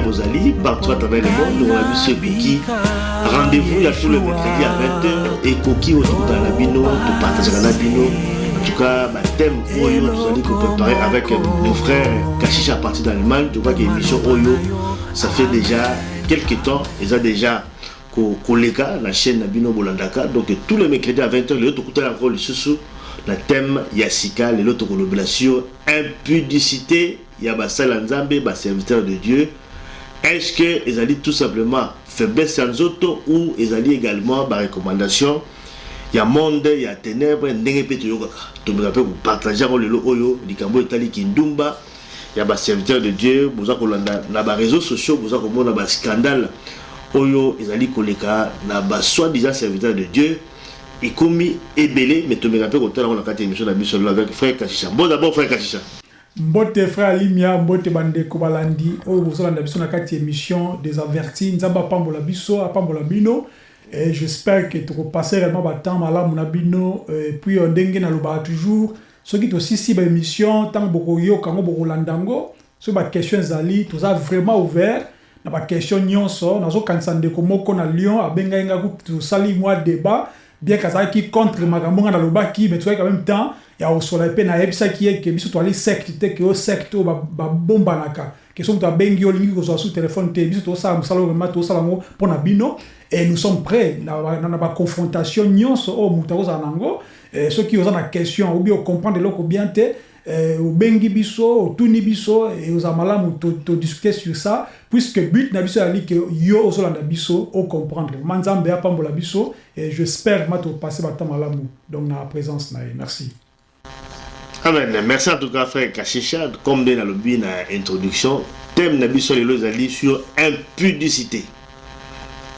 Bozali, partout à travers le monde, on a vu ce Koki. Rendez-vous, il y a tout le mercredi à 20h et Koki autour dans la bino, de partager la bino. En tout cas, ma thème Oyo, nous allons préparer avec mon frère Kashicha à partir d'Allemagne. Tu vois que l'émission Oyo, ça fait déjà quelques temps, ils ont déjà collègues la chaîne Nabino Bolandaka. Donc tous les mercredis à 20h, les autres écoutent encore le sous le thème Yassika, les autres collaborations, impudicité, il y a Bassal Nzambe, serviteur de Dieu. Est-ce que ils allaient tout simplement faiblesse sans autres ou ils allaient également par recommandation? Il y a monde, il y a ténèbres, ndenge pe toyokaka. To me rappelle partager le lo oyo likambo etali kindumba. Il y a des serviteurs de Dieu, vous avez na ba réseaux sociaux, vous avez na ba scandale oyo ezali koleka na ba soi-disant serviteurs de Dieu. ekomi ebele mais tomeka mpe kotala ngo na kati ya émission na biso avec frère kashisha bon d'abord frère kashisha mbote frère alimia mbote bandeko balandi oyo bozolanda biso na kati émission des avertis nzambe apambola biso apambola bino j'espère que tokopase réellement batemps malamu na bino et puis ndenge nalobaka toujours. Soki tosisi baémission ntango bokoyoka yango bokolanda yango soki baquestion ezali toza vraiment ouvert na baquestion nyonso. Nazokanisa ndeko moko na lyon abengai nga tosali mwa débat. Bien kazalaki contre makambo nga nalobaki mais tozalaki même temps ya kosola mpe nayebisaki ye ke biso toali secte te ke oyo secte oyo babombanaka ke so moto abengi olingi kozwa su telefone te biso tosala mosala oyo vraimen tosala yango mpo na bino et nous sommes prêts na baconfrontation nyonso oyo moto akozala nango soki oza na question obi ocomprendre eloko bien te obengi biso otuni biso todiscute sur ça puisque but na biso yo biso ocomprendre biso et j'espère ma donc na présence na merci Amen. Merci en tout cas, frère. Comme dans le but introduction, thème na sur impudicité.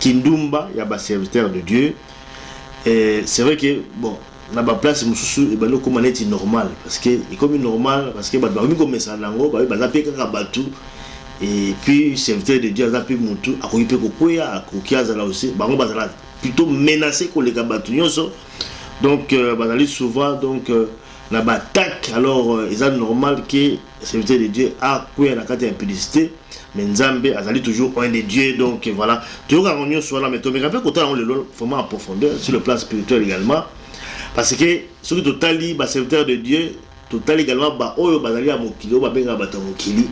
Kindumba, il y a un serviteur de Dieu. Et c'est vrai que, bon, na ba place mususu ebalo koma neti normal parce que ekomi normal parce que bato bakomi komesa nango baye baza mpe kaka bato. Et puis serviteur de dieu aza mpe motu akoki mpe kokwea akoki azala aussi. Bango bazala plutôt menacé koleka bato nyonso. Donc euh, bazali souvent donc euh, na baattaque alors euh, normal ke serviteur de dieu akwea na kati ya impudicité mais nzambe azali toujours un de dieu donc voilà. Toyokaka ngo nyonso wana mais tomeka mpe kotala ngo lelo vraiment en profondeur sur le plan spirituel également. Parce que soki totali baserviteur de dieu totali également baoyo bazali ya oyo babengaka bato ya mokili.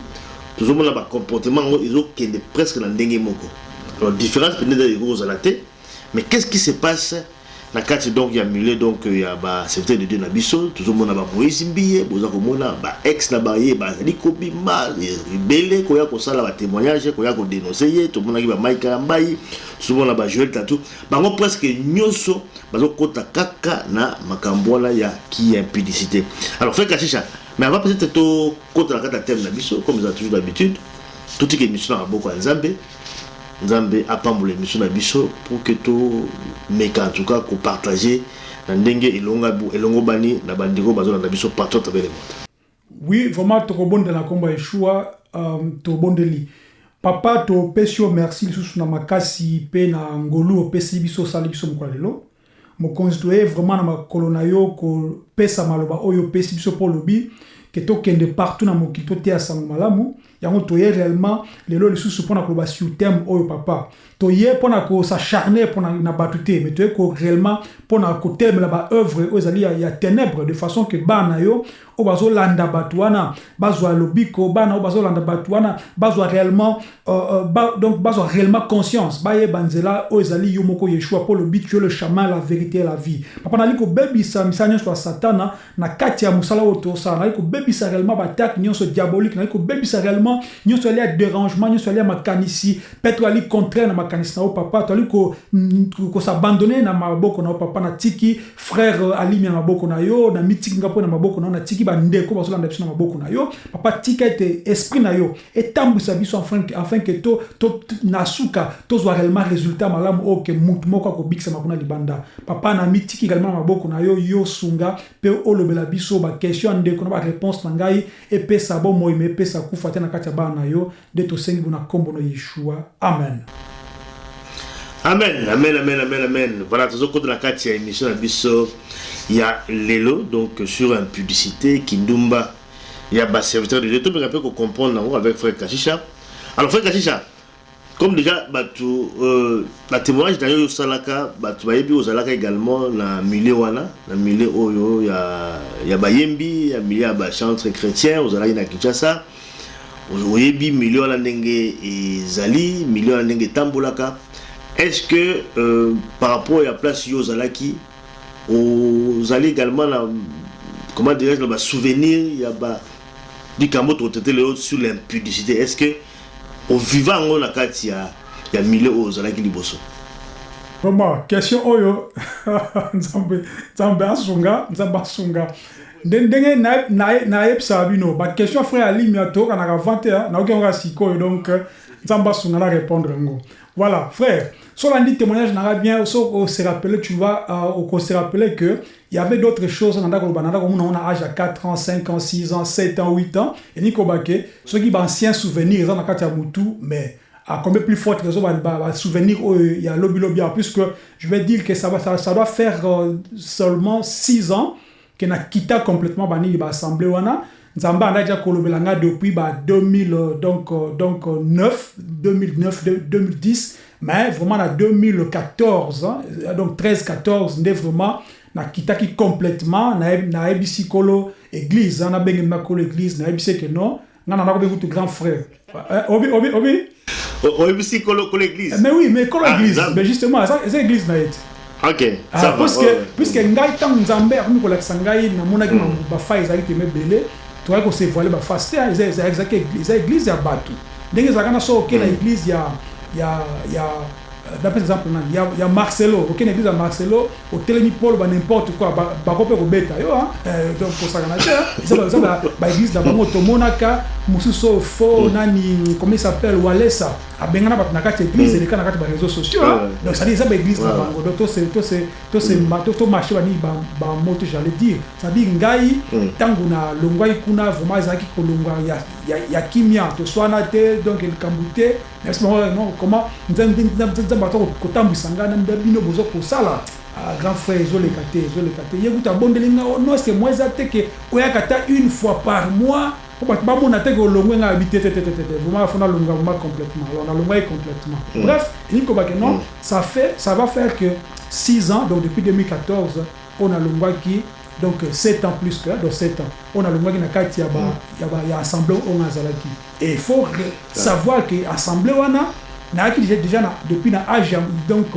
Tozomona bacomportement yango ezokende presque na ndenge moko. Alors différence peut-être ekozala te mais qu'est-ce qui se passe na kati donc ya milieu donc ya baserviteur de dieu na biso tozomona bamoïse mbiye boza komona baex na baye bazali kobima ebele koya kosala batémoignage koya kodenonse ye tomonaki bamaika ya mbai tozomona bajoel tatu bango presque nyonso bazokota kaka na makambo ya ya impudicité alors frère kashisha mais avant peut-être tokota na kati ya thème na comme eza toujours d'habitude totika émission na maboko ya nzambe nzambe apambola émission na biso pour que tomeka en tout cas kopartage na ndenge elongobani na bandeko bazolanda biso partout à travers le monde. Oui vraiment tokobondela nkombo ya yeshua um, tobondeli papa topesi yo merci lisusu na makasi mpe na ngolu opesi biso osali biso mokolo lelo. Mokonzi vraiment na makolo na yo kopesa maloba oyo opesi biso mpo olobi ke tokende partout na mokili toteya sango malamu. Yango toye réellement lelo lisusu mpona koloba sur thème oyo papa. Toye mpona kosacharne mpona na bato te mais toye ko réellement mpona kotelemela baœuvre oyo ezali ya ténèbre de façon ke bana yo oyo bazolanda bato wana bazwa lobiko bana oyo bazolanda bato wana bazwa réellement euh, euh, ba, donc bazwa réellement conscience. Bayeba nzela oyo ezali yo moko yeshua mpo lobi tu le chemin la vérité la vie. Papa nali kobebisa misala nyonso ya satana na kati ya mosala oyo tosala nali kobebisa réellement batake nyonso diabolique. Nali kobebisa réellement nyonso ali ya dérangement nyonso ali ya makanisi. Mpe to ali contraire na makanisi na yo papa. To ali ko- mm, na maboko na papa. Natiki frère euh, alimi na maboko na yo na mitiki nga na maboko na yo natiki bandeko bazolanda biso na maboko na yo. Papa tika ete esprit na yo etambwisa biso afin ke to, to, na suka tozwa réellement résultat malamu oyo ke mutu moko akobikisama kuna libanda. Papa na mitiki également na maboko na yo yo sunga mpe olobela biso baquestion ya ndeko na baréponse na ngai epesa bomoi me epesa kufa te na kati ya bana na yo nde tosengi bo na nkombo na yeshua. Amen. Amen amen amen amen amen. Voilà tozokota na kati ya émission na biso ya lelo donc sur impudicité kindumba. Ya baserviteur de dieu tobeka mpe kocomprendre nango avec frère kashisha alors frère kashisha comme déjà bato euh, na témoignage na yo oyo osalaka bato bayebi ozalaka également na milieu wana na milieu oyo ya, ya bayembi ya milieu ya bachantre chrétien ozalaki na kinshasa. Oyebi milieu wana ndenge ezali milieu wana ndenge etambolaka. Est-ce que euh, par rapport ya place yo ozalaki ozali également na comment dirais-je na basouvenir ya ba likambo tokotete lelo sur l'impudicité? Est-ce que oviva yango na kati ya ya milieu oyo ozalaki liboso vraiment question oyo. Nzambe nzambe asunga nzambe asunga. Nde ndenge na- na- nayebisaka bino baquestion frère alimia toyokanaka avant te ah, nayoki yango ya sikoyo donc nzambe asunga na répondre yango voilà frère. So olandi témoignage nanga bien so ose rappele tu vois euh, okose rappele que il y avait d'autres choses komona ngo na âge ya 4 ans 5 ans 6 ans 7 ans 8 ans. Eni kobake soki baancien souvenir eza na kati ya mutu mais à combien plus forte raison va, va, va souvenir oh, il y a lobby lobby. Puisque je vais dire que ça va ça, ça doit faire euh, seulement 6 ans que na quitté complètement bani ba assemblée wana nzamba anda ja kolobelanga depuis ba 2000 euh, donc euh, donc euh, 9 2009 de- 2010 mais vraiment na 2014 hein, donc 13 14 nde vraiment na kitaki complètement na na ebisi kolo église hein, na bengi na kolo église na ebisi que non ngana na ko kutu grand frère Euh, obi obi obi? O- oyebisi kolo kolo église? Mais oui, mais kolo Ah, église, mais justement, ça, c'est église na ete. ok ça Ah, va ouais, ouais. puisque ngai ntango nzambe akomi kolakisa ngai namonaki mm. bafa ezalaki pema toyaki kosevoile bafasi te eza- église- église ya bato. Ndenge ezalaka na so oke na église ya ya ya d'après exemple nani ya, ya marcelo. Oke na église ya marcelo otelemi polo ba n'importe quoi ba- bako mpe kobeta yo euh, donc kosakana te eza ba- eza ba- baéglise na bango tomonaka mosusu oyo fo nani comment s'appelle walesa. Abengana bato na kati église eleka na kati ya baréseaux sociaux donc c'est-à-dire eza baéglise na bango donc to- tomarche banini bamoto j'allais dire. C'est-à-dire ngai Mm. ntango na longwaki kuna vraiment ezalaki kolongwa ya, ya, ya kimia toswana te donc likambo te merci non comment nzambe nzambe ato kotambwisa ngai na mbe bino boza kosala. Ah, grand frère ezoleka te ezoleka te. Ye kuta abondeli eza oyaka ta une fois par mois po bato bamona olongwe complètement. Alors complètement. Bref elingi kobake non? Ça fait ça va faire que 6 ans donc depuis 2014 on a longwaki donc 7 ans plus que donc 7 ans on a longwaki na kati ya ya assemblée on azalaki et il faut savoir que assemblée wana nayaki déjà déjà na depuis na ya- donc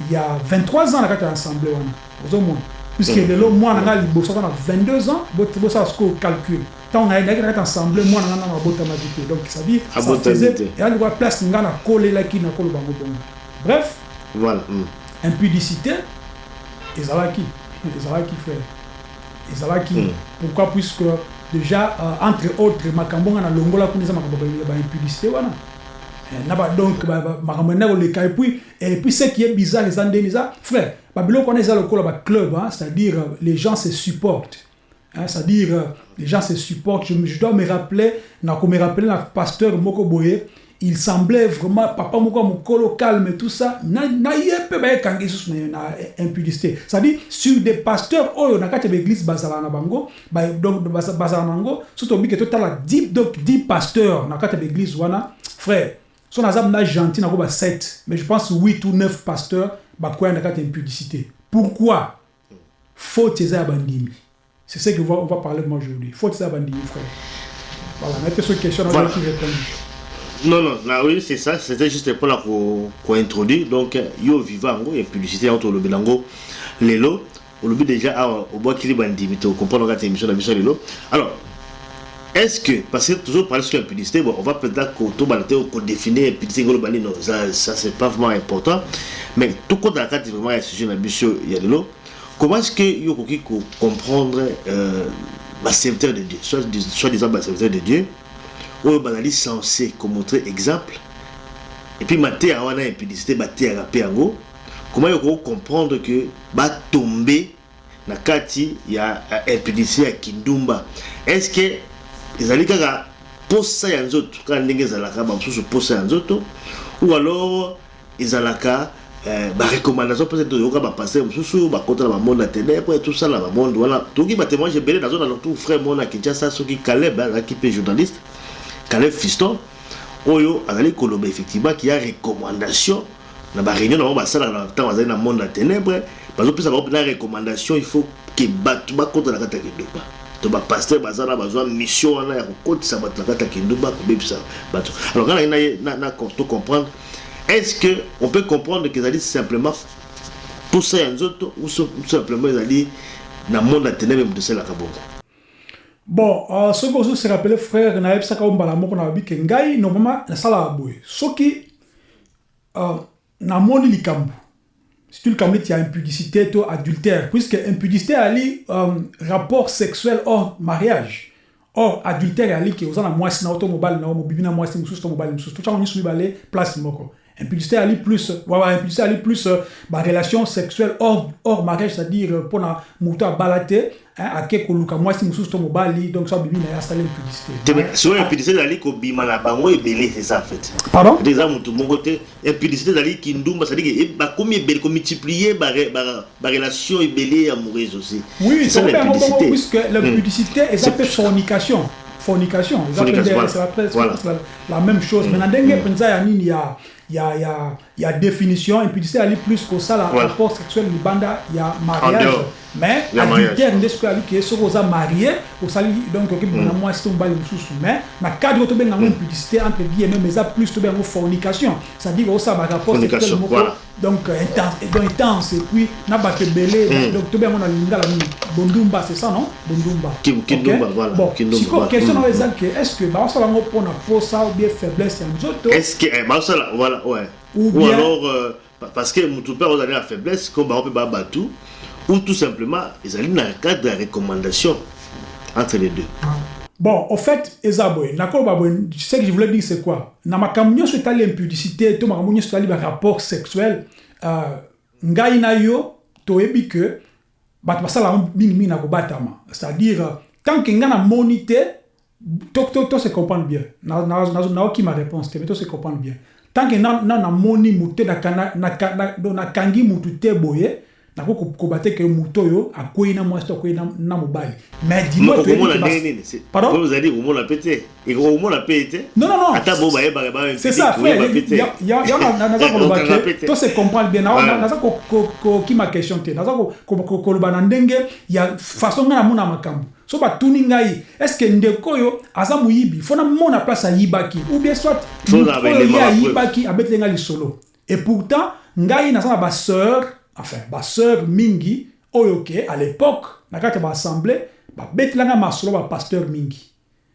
il y a 23 ans na kati ya assemblée wana ozomona. Puisque lelo mwana nga liboso aza na 22 ans bosala sikoyo calcul. Ntango nayaki na kati assemblée mwana nga nanga abotamaki te donc ça dit ça Abotami faisait te. eya likoya place nga nakolelaki nakoloba ngo bongo. Bref voilà mm. impudicité ezalaki ezalaki frère. Ezalaki. Mm. pourquoi? Puisque déjà euh, entre autres makambo nga na longola kuna eza makambo ya baimpudicité wana donc ba- ba- makambo ena koleka et puis et puis ce qui est bizarre eza ndeni eza frère babiloko wana eza lokola baclub hein, c'est-à-dire euh, les gens se supportent. Hein, c'est-à-dire euh, les gens se supportent. Je, je dois me rappeler nako me rappeler na pasteur moko boye il semblait vraiment papa moko mokolo calme tout ça na na ye mpe bayekangi lisusu na, impudicité. C'est-à-dire sur des pasteurs oyo na kati ya baéglise bazala na bango ba- donc baza- bazala na yango so tobike totala 10 donc 10 pasteurs na kati ya baéglise wana frère so naza mna gentil ba 7 mais je pense 8 ou 9 pasteurs bakwaya na kati ya impudicité pourquoi? Faute eza bandimi c'est ce que on va, on parler moi aujourd'hui. Faute eza bandimi frère. Voilà na ete so question na Voilà. qui répondre non non na oui c'est ça. C'était juste mpona ko- kointroduire donc yo viva yango ya publicité yango tolobela yango lelo olobi déjà awa obwakili bandimi tocomprendre kati ya émission na biso ya lelo. Alors est-ce que parce que toujours parler sur l'impudicité bon on va peut-être qu'on définir l'impudicité globale non ça, ça c'est pas vraiment important. Mais tout compte dans la carte vraiment il sujet d'ambition il y a de l'eau comment est-ce que yo koki comprendre euh, ba serviteur de Dieu soit soit disant ba serviteur de Dieu oyo bazali censé komontrer exemple et puis maté a wana impudicité baté à yango comment yo comprendre que batombe na kati ya impudicité ya kindumba est-ce que ezali kaka posa ya nzoto kaka ndenge ezalaka bamosusu posa ya nzoto ou alors ezalaka eh, barecommandation peut-être toyoka bapaster mosusu bakota na bamonde ya ténèbre na bamonde wana toki batémoignage ebele nazo na tout frère mona kinshasa soki caleb azalaki mpe journaliste caleb fiston oyo azali koloba effectivement ki ya recommandation na baréunion na bango basalaka na ntango bazali na monde ya ténèbre bazopesa bango mpena recommandation il faut ke bato bakota na kati ya kindoba to bapaster baza na bazwa mission wana ya kokotisa bato na kati ya kinduba kobebisa bato. Alors nga nangi na to comprendre est-ce que on peut comprendre que ezali simplement posa ya nzoto ou simplement ezali na monde ya ténèbre moto esalaka bongo bon uh, soki ozo se rappele frère nayebisaka o mbala moko na babi ke ngai normalement nasalaka boye. Soki uh, namoni likambo surtout likambo neti ya impudicité to adultère puisque impudicité ali um, rapport sexuel hors mariage or adultère ali na mwasi na yo to mobali na yo mobibi na mwasi mosusu to mobali mosusu to ntango nyonso mibale place moko impudicité ali plus. Voilà plus euh, relation sexuelle hors hors mariage c'est-à-dire euh, pona moto abala te ake koluka mwasi mosusu to mobali donc so bibi na ye asala impudicité soki impudicité ezali kobima na bango ebele c'est ça en fait. Pardon? Eza motu moko te impudicité ezali kindumba c'est-à-dire bakomi ebele komultiplie barelation ebele amoureuse aussi. Oui l'impudicité puisque l'impudicité eza mpe fornication. Fornication eza mpe voilà. la même chose. Mais na ndenge mpenza ya nini ya ja, ja ya ya ya définition impudicité ali plus kosala voilà. rapport sexuel libanda ya mariage. Mais adultère nde soki ali ke soki oza marié osali donc okebima na mwasi to mobali mosusu mais na cadre oyo tobenga yango impudicité entre guillemets mais eza plus tobenga yango fornication. C'est-à-dire osala barapport sexuel moko donc intense et puis na bato ebele donc tobenga yango na lingala nini bondumba c'est ça non? Bondumba. Bon sikoyo question na oyo eza ke est ce que baosala yango mpona posa ou bien faiblesse ya nzoto est ce que baosala voilà ouais ou, ou alors euh, parce que motu mpe ozali na faiblesse comme bango mpe babatu ou tout simplement ezali na cadre de recommandation entre les deux bon au fait eza boye nakoloba boye ce que je voulais dire c'est quoi na makambo nyonso etali impudicité to makambo nyonso etali barapport sexuel uh, ngai na yo toyebi ke bato basalaka mingimingi na kobatama c'est-à-dire tant ke ngai namoni te to, to, to se comprendre bien ma réponse te mais to se comprendre bien tant que na na namoni mutu na na na tanke nanamoni na, na, motu te nakangi na, na, na, na, na, na, na, na, mutu te boye. Nako koba te ke mutu oyo akwei na mwasi to akwei na mobali mais dimoomona pe te. Okomona pe te. Non non non. Ata bo bayebaka c'est ça naza koloba ke to se comprendre bien naza kokima question te naza koloba na ndenge ya façon ngai namona makambo. So batuni ngai estce ndeko oyo aza moyibi? Fo namona place ayibaki. Ou bien soit oyo ye ayibaki abeteli ngai lisolo. Et pourtant ngai naza na basœur enfin basœur mingi oyo ke à l'époque na kati ya baassemblée babetelanga masolo bapasteur mingi.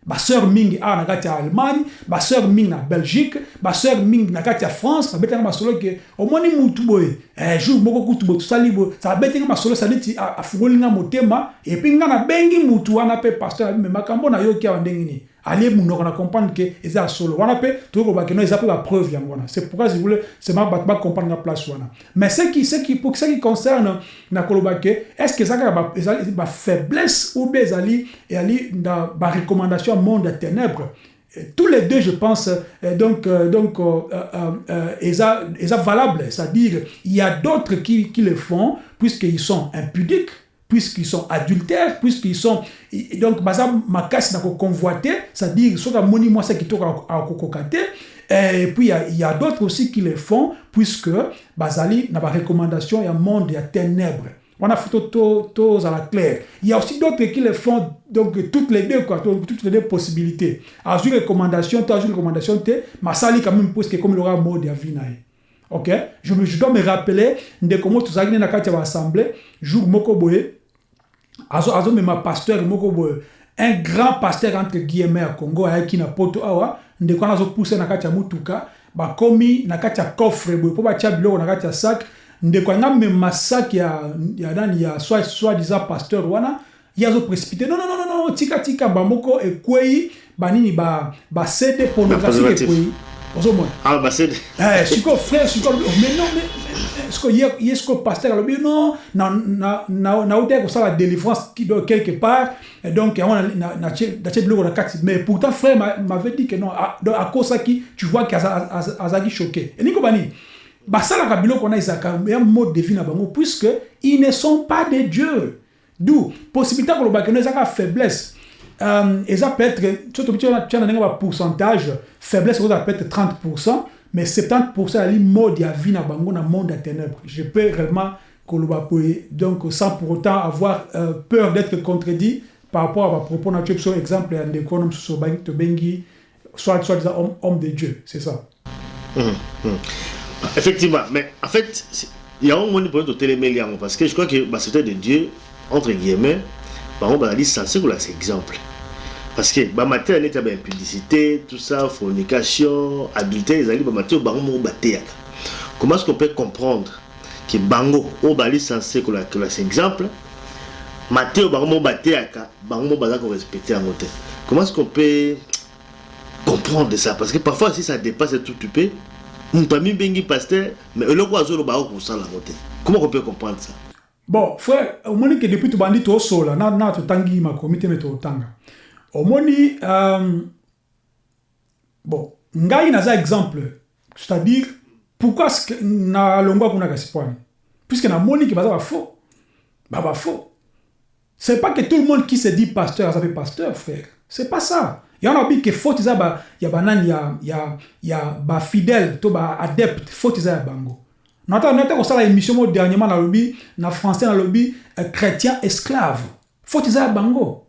Basœur mingi awa na kati ya allemagne basœur mingi na belgique basœur mingi na kati ya france babetelanga masolo ke omoni mutu boye. Jour moko kutu boye tosali boye. Abetinga masolo saditi afungolinga motema epui nga nabengi mutu wana mpe pasteur abi me makambo nayoki awa ndenge nini? Munoko na comprendre ke eza ya solo. Wana mpe tokoki kobaki no eza mpe bapreuve yango wana. C'est pourquoi je voulais seulement bato bacomprendre nga place wana. Mais ce qui, ce qui, pour ce qui concerne na koloba ke est ce que kaka ezali bafaiblesse ou bien ezali ezali na barecommandation ya monde ya ténèbre tous les deux, je pense, euh, donc, euh, donc, euh, est valable. C'est-à-dire, il y a d'autres qui, qui le font, puisqu'ils sont impudiques, puisqu'ils sont adultères, puisqu'ils sont... Donc, baza makas na convoité, c'est-à-dire, soit moni moi c'est qui toque à kokokate, et puis il y a, d'autres aussi qui le font, puisque bazali na ba recommandation, il y a monde, il y a ténèbres. On a fait tous à la claire. Il y a aussi d'autres qui le font, donc toutes les deux, quoi, toutes les deux possibilités. Alors, une recommandation, tu as une recommandation, ma sali quand même, puisque comme il aura mot de vinaï. Ok? Je, dois me rappeler de comment ça, dans la assemblée, jour moko boye, azo azo me ma pasteur moko boye, un grand pasteur entre guillemets à Congo ayaki na poto awa. Ndeko wana azopuse na kati ya mutuka bakomi na kati ya coffre boye mpo batia biloko na kati ya sac. Ndeko anga mema sac ya, ya nani ya soit soit disant pasteur wana ye azoprécipité non, non, non, non, non, tika tika bamoko ekwei banini ba, ba pornographique ekwei ozomona ah bah c'est Eh, siko frère siko alobi, oh, mais non mais ye ye siko pasteur alobi non na na na nauta kosala délivrance quelque part et donc yango na na na tie na tie biloko na kati mais pourtant frère m'a- m'avait dit que non ah, donc akosaki tu vois que aza- azalaki choqué eniko banini basalaka biloko wana ezalaka ya mode de vie na bango puisque ils ne sont pas des dieux d'où possibilité ya kolobaka no ezaka faiblesse euh, eza peut-être so tobi tia na ndenge bapourcentage faiblesse okozala peut-être 30 mais 70 yali mode ya vie na bango na monde ya ténèbre je peux réellement koloba donc sans pour autant avoir euh, peur d'être contredit par rapport à bapropos na tio biso exemple obangi- tobengi soit soit homme, homme de dieu. C'est ça. Effectivement, mais en fait, il y a un moment pour nous télémélier parce que je crois que bah, c'était de Dieu, entre guillemets, par là c'est exemple. Parce que bah, matin, on était à impudicité, tout ça, fornication, adultère, ils allaient bah, matin, bah, on va Comment est-ce qu'on peut comprendre que Bango, on va censé que là que là, c'est exemple, Matthieu, bah, on va bah, on va respecter en côté. Comment est-ce qu'on peut comprendre ça? Parce que parfois si ça dépasse tout tu peux moto amibengi pasteur mais eloko azoloba akosala yango te. Comment on peut comprendre ça? Bon frère omoni ke depuis tobandi tosola na, na totangi makomi te me totanga omoni euh, bon ngai naza exemple c'est-à-dire pourquoi est-ce que nalongwa kuna kasi pwani puisque namoni ke baza bafaux ba bafaux c'est pas que tout le monde qui se dit pasteur aza mpe pasteur frère. C'est pas ça. Yango nabi ke faute eza ba, ya banani ya, ya, ya bafidèle to baadepte faute eza ya bango. Nata nata kosala émission mo dernièrement nalobi na français nalobi euh, chrétien esclave. Faute eza ya bango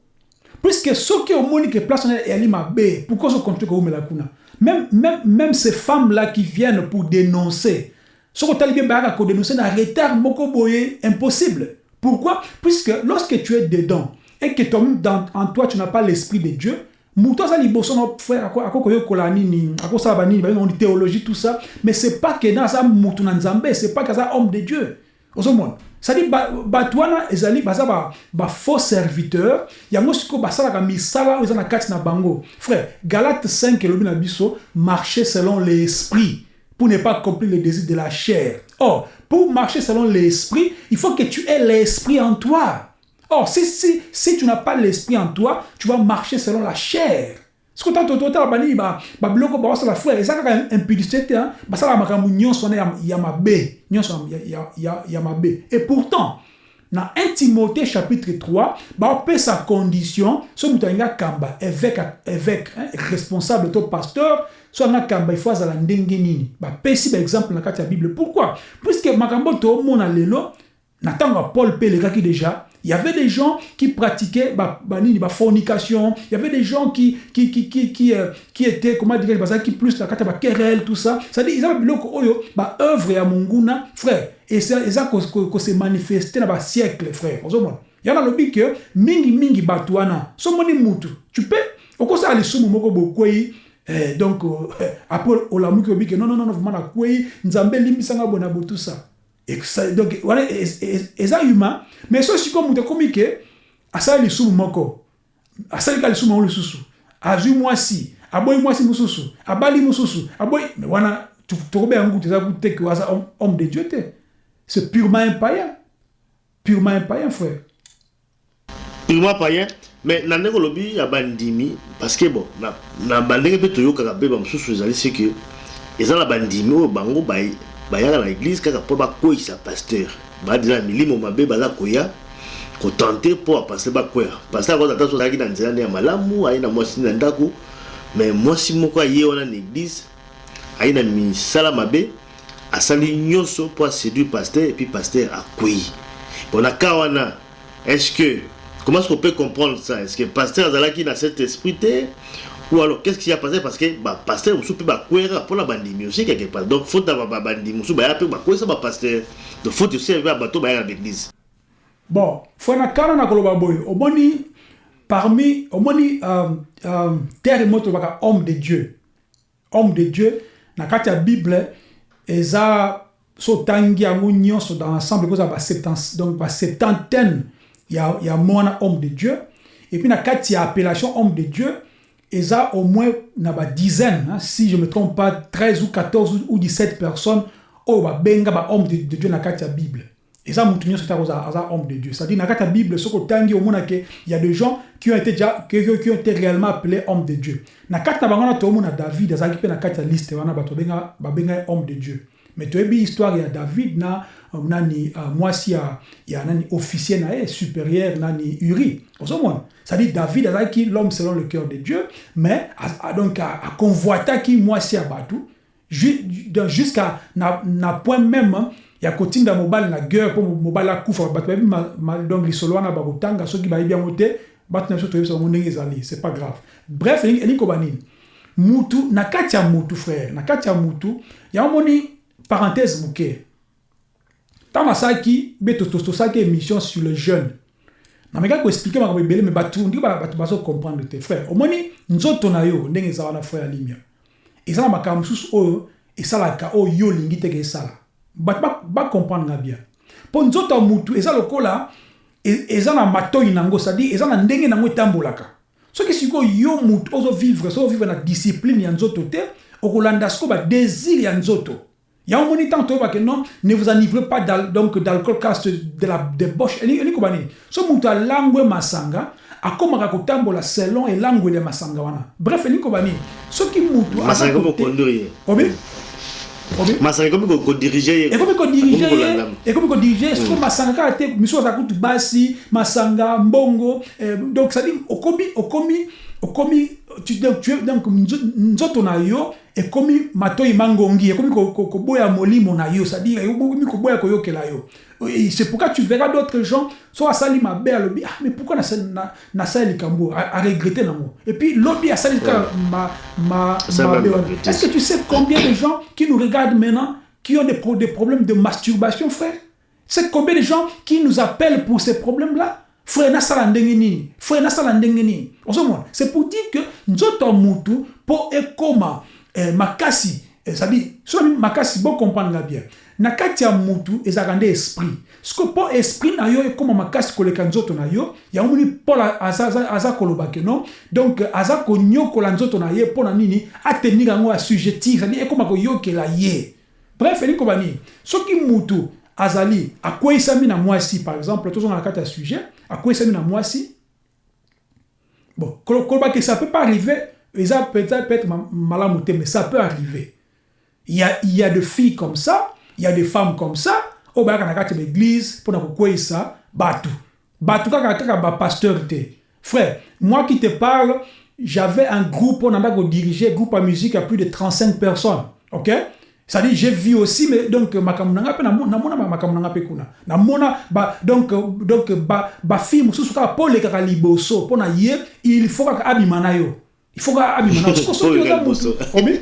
puisque soki omoni ke place wana eyali mabe pourquoi ozocontinue koumela kuna même, même, même ces femmes là qui viennent pour dénoncer soki otali bien bayaka kodénoncer na retard moko boye impossible. Pourquoi? Puisque lorsque tu es dedans et que toi dans, en toi tu n'as pas l'esprit de Dieu moto aza liboso na frère ako- akokoyokola nini akosala banini bayoni théologie tout ça mais c'est pas que aza motu na nzambe c'est pas que aza homme de dieu. Ozomona cestadire bato wana ezali baza ba, ba faux serviteur yango sikoyo basalaka misala oyo eza bango. Frère galate 5 elobi na marcher selon l'esprit pour ne pas accomplir les désirs de la chair. Or pour marcher selon l'esprit il faut que tu aies l'esprit en toi. Or, si, si, si tu n'as pas l'esprit en toi, tu vas marcher selon la chair. As totala bani ba ba biloko ba wasala frère eza kaka impudicité te hein. Basala makambo nyonso na ya, mabe nyonso ya, mabe. Et pourtant na 1 Timothée chapitre 3 baopesa condition so moto alingi akamba évêque évêque hein, responsable to pasteur so alingi akamba faut azala ndenge nini? Bapesi ya bible. Pourquoi? Puisque makambo toomona lelo na ntango ya paul mpe elekaki déjà il y avait des gens qui pratiquaient ba, ba, nini, ba fornication. Il y avait des gens qui, qui, qui, qui, qui, euh, qui étaient comment dire bazalaki plus na kati ya baquerelle tout ça. C'est-à-dire eza babiloko oyo baœuvre ya monguna frère. Eza eza kose ko, ko manifeste na basiècle frère. Ozomona ya nalobi ke mingimingi bato wana somoni mutu. Tu peux? Okosala lisumu moko bokwei Eh, donc euh, après olamuki obi ke non non non vraiment nakwei nzambe elimbisanga bona ça, donc eza humain mais akomi moko. Mosusu aboyi mais wana tokobe yango eza te ke aza homme- de dieu c'est purement un païen. Purement un païen frère. Purement païen. Mais na ndenge olobi ya bandimi parce que bon na, bandenge mpe toyokaka mpe bamosusu ezali se ke eza na bandimi oyo bango bayaka na église kaka mpo bakweyisa pasteur. Badeza na milimo mabe baza koya kotente mpo apaster bakwea paster akoza ata so azalaki na nzela nde ya malamu aye na mwasi na ndako. Mais mwasi moko aye wana na église aye na misala mabe asali nyonso mpo aséduire pasteur epuis pasteur akwei bon aka wana est-ce que comment est-ce qu'on peut comprendre ça? Est-ce que pasteur azalaki na cet esprit te ou alors qu'est-ce qui a passé? Parce que bah pasteur mosusu mpe bakwera mpona bandimi aussi quelque part. Donc faut na bandimi mosusu baya mpe bakwesa bapasteur donc faut aussi ya bato baya na l'église. Bon fona kana na koloba boye omoni parmi omoni um, um, terre moto baka homme de dieu. Homme de dieu na kati ya bible eza so otangi yango nyonso dans l'ensemble kozala ba donc ba septantaine ya, ya mwana homme de dieu. Et puis na kati ya appellation homme de dieu eza au moins na ba dizaine hein, si je me trompe pas 13 ou 14 ou 17 personnes oyo babenga ba homme de, de dieu kati ya bible. Nyonso ta kozala aza homme de dieu. C'est-à-dire kati ya bible omona ke il y a des gens qui ont été déjà qui, ont été réellement appelés homme de dieu. Kati na bango wana toomona david kati ya liste bato babenga homme de dieu. Mais toyebi histoire ya david na nani uh, mwasi ya, ya nani officier na ye supérieur nani uri ozomona c'est-à-dire david azalaki l'homme selon le cœur de dieu mais a, a, donc aconvoitaki mwasi ya bato jusqu'à na, na point même ya kotinda mobali na guerre mpo mobali akufa bato bayebi donc lisolo wana bakotanga soki bayebi yango te bato na biso toyebisa bango ndenge ezali c'est pas grave. Bref elingi koba nini mutu na kati ya mutu frère na kati ya mutu yango moni parenthèse moke ntango asalaki mpe tosalaki émission sur le jeune namekaki koexplike makambo ebele me bato ndiki bato bazocomprendre te frère omoni nzoto na yo ndenge eza wana frère ya limia. Eza na makambo mosusu oyo esalaka oyo yo olingi teke esala bato bacomprendre nga bien. Mpo nzoto ya mutu eza lokola eza na matoi nango cestadire eza na ndenge nango etambolaka soki sikoyo yo mutu ozovivre so ovivre na discipline ya nzoto te okolanda sikoyo badésir ya nzoto yango moni ntango toyebake non ne vous enivrez pas donc d'alcool caste de la débauche elingi koba nini so mutu alangwe masanga akomaka kotambola selon elangwele masanga wana. Bref koba nini soki mutu obi? Masanga kodirige ye. Ekomi kodirige ye. ekomi kodirige soki masanga kaka te misusu aza kutu basi masanga mbongo donc cestadire okomi okomi donc nzoto na yo ekomi matoi mangongi ekomi koboya molimo na yo cestadire ekomi koboya koyokela yo. C'est pourquoi tu verras d'autres gens so asali mabe alobi ah mais pourquoi nasali likambo aregrete nango et puis lobi asali kaka mabe est-ce que tu sais combien de gens qui nous regardent maintenant qui ont des, des problèmes de masturbation frère? C'est combien de gens qui nous appellent pour ces problèmes là frère nasala ndenge nini? Frère nasala ndenge nini? C'est pour dire que nzoto mutu ekoma eh, makasi c'est-à-dire so makasi bocomprendre nga bien. Na kati ya mutu ezalaka nde esprit. Siko mpo esprit na yo ekóma makasi koleka nzoto na yo yango moni paul aza, aza, aza koloba ke non? Donc aza konyokola nzoto na ye mpo na nini atenir yango assujettir cestadire ekóma koyokela ye. Bref elingi koba nini soki mutu azali akweyisami na mwasi par exemple tozonga na kati ya sujet akweyisami na mwasi. Bon koloba ke ça peut pas arriver. Eza peut-être malamu te mais ça peut arriver. Il y a, il y a des filles comme ça il y a des femmes comme ça oyo bayaka na kati ya baeglise mpona kokweyisa bato. Bato kaka kaka bapasteur te. Frère moi qui te parle j'avais un groupe on anda kodiriger groupe ya musique à plus de 35 personnes ok? C'est-à-dire j'ai vu aussi mais donc makambo nanga mpe namona makambo nanga mpe kuna namona ba donc donc ba ba fille mosusu kaka mpo olekaka liboso mpo na ye il faut kaka yo il faut kaka soki oza obi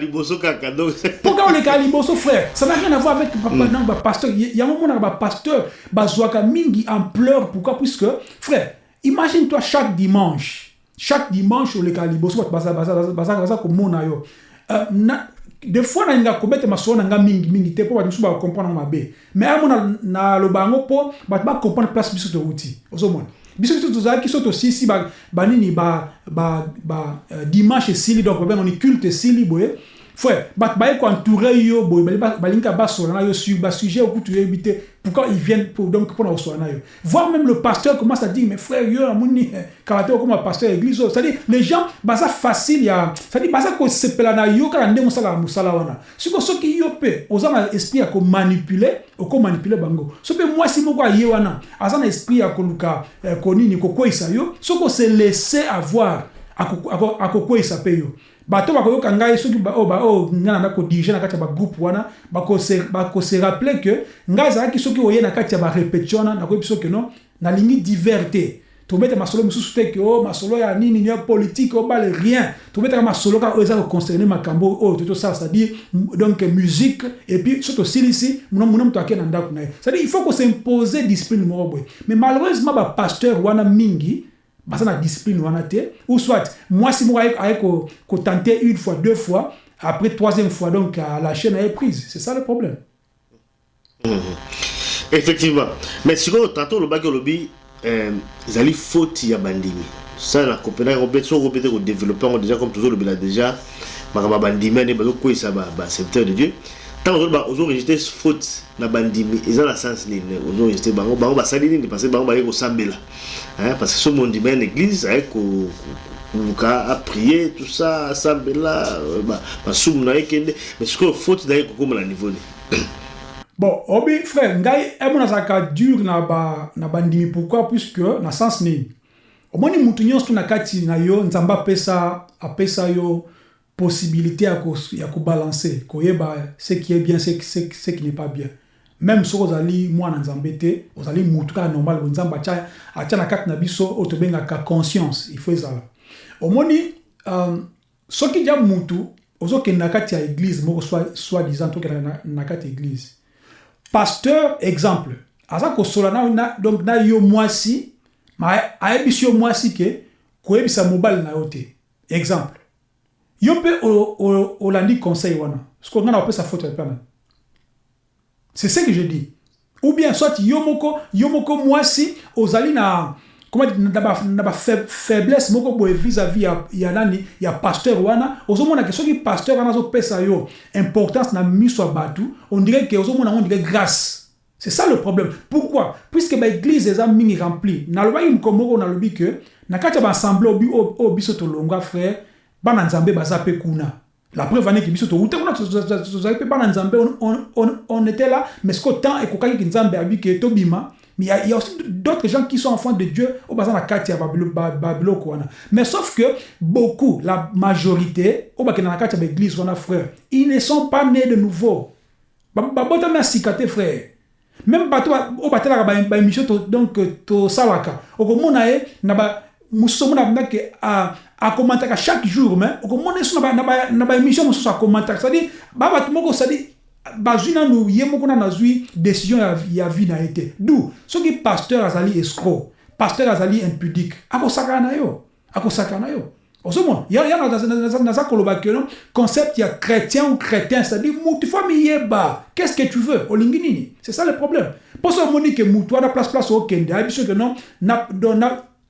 liboso kaka donc kaka olekaka liboso frère ça n'a rien à voir avec donc bapasteur yango monaka bapasteur bazwaka mingi ampleur pourquoi puisque frère imagine toi chaque dimanche chaque dimanche olekaka liboso bato baza Uh, des fois nalinga kobeta masolo na nga mingi mingi te mpo bato mosusu bakomprendre yango mabe. Mais amo naloba yango mpo bato bacomprendre place biso touti ozomona. Biso biso tozalaki so tosisi banini ba, ba, ba, uh, dimanche esili donc babengani culte esili boye. Frère bato baye koentoure yo boye balingaka basola na yo sur basujet okutu yoyebi te pourquoi ils viennent pour, donc yo voir même le pasteur commence à dire mais frère yo namoni kaka te okoma pasteur église c'est-à-dire les gens baza facile ya c'est-à-dire baza kosepela na yo kaka ndenge osalaka mosala wana siko soki yo mpe oza na esprit ya komanipule okomanipule bango. So mpe mwasi moko aye wana aza na esprit ya koluka konini kokweyisa yo. Soki ose laisse avoir akokweyisa mpe yo bato bakoyoka ngai soki oyo ngai nanda kodirige na kati ya bagroupe wana bakose rappele ke ngai ezalaki soki oye na kati ya barepétition wana nakoyebi soki no nalingi divers te tobeta masolo mosusu te ke o masolo ya nini ya politique obale rien. Tobetaka masolo kaka oyo eza koconcerne makambo oyo to tosala c'est-à-dire donc musique et puis so tosilisi muna moto ake na ndako na ye. C'est-à-dire il faut kosimposer discipline moko boye. Mais malheureusement bapasteur wana mingi baza na discipline wana te ou soit mwasi moko aye kotenter une fois deux fois après troisième fois donc la chaîne est prise. C'est ça le problème. -hmm. effectivement. Mais sikoyo tantôt olobaki olobi ezali faute ya bandimi. Ça na kopena so kopete kodéveloppe yango déjà comme tozolobela déjà makambo ya bandimi ane bazokweyisa baserviteur de dieu ntango ozorejete faute na bandimi eza na sens nini ozorejete bango bango basali nini parce bango baye kosambela. Parce que so mondimi ya na église aye koluka aprie tout ça asambela basumu na ye kende. Mais sikoyo faute na ye kokóma na niveau nini bon obi frère ngai emo nazalaka dur na ba na bandimi. Pourquoi? Puisque na sens nini. Omoni mutu nyonso na kati na yo nzambe apesa apesa yo possibilité kobalancer koyeba ce qui est bien ce, ce, ce qui n'est pas bien. Même soki ozali mwana nzambe te ozali mutu kaka normal na kati na biso oyo tobengaka conscience il faut ezala. Omoni um, soki dia mutu ozokende na kati ya église moko soi disant tokenda na, na ya église. Pasteur exemple aza na, na, donc na yo yo mwasi ke koyebisa mobali na exemple yo mpe olandi conseil wana. Siko nga na opesa faute ya c'est ce que je dis. Ou bien soit yo moko yo moko mwasi ozali na na bafaiblesse moko boye vis-à-vis ya, ya nani ya pasteur wana. Ozomona ke soki pasteur wana azopesa yo importance na miso ya bato on dirait ke ozomona ngo dirait grâce. C'est ça le problème. Pourquoi? Puisque baeglise eza mingi rempli nalobaki mokombo moko nalobi ke na kati ya baassemble oyo biso tolongwa frère bana nzambe baza mpe kuna la preuve aneki biso touta kuna tozali mpe bana nzambe on était là mais siko temps ekokaki nzambe abi ke tobima Mais il y, a, aussi d'autres gens qui sont enfants de Dieu au bazar la babilo Mais sauf que beaucoup, la majorité, au bazar la katia l'église, on a frère, ils ne sont pas nés de nouveau. Babota mais sikate frère. Même bateau au bateau la émission donc to salaka. Au na ba musomo na ndake a a commenter chaque jour mais au komona so na ba na ba émission musomo a commenter. C'est-à-dire ba bato moko c'est-à-dire bazwi nanu ye moko nanu azwi décision ya, vie na ye te. Du soki pasteur azali escro pasteur azali impudique na yo akosakana na yo. Ozomona ya, ya naza koloba keno concept ya chrétien ou chrétien c'est-à-dire mutu fo miyeba. Qu'est-ce que tu veux? C'est ça le problème. Mpo so omoni ke mutu wana place place okende. Ayebi so ke non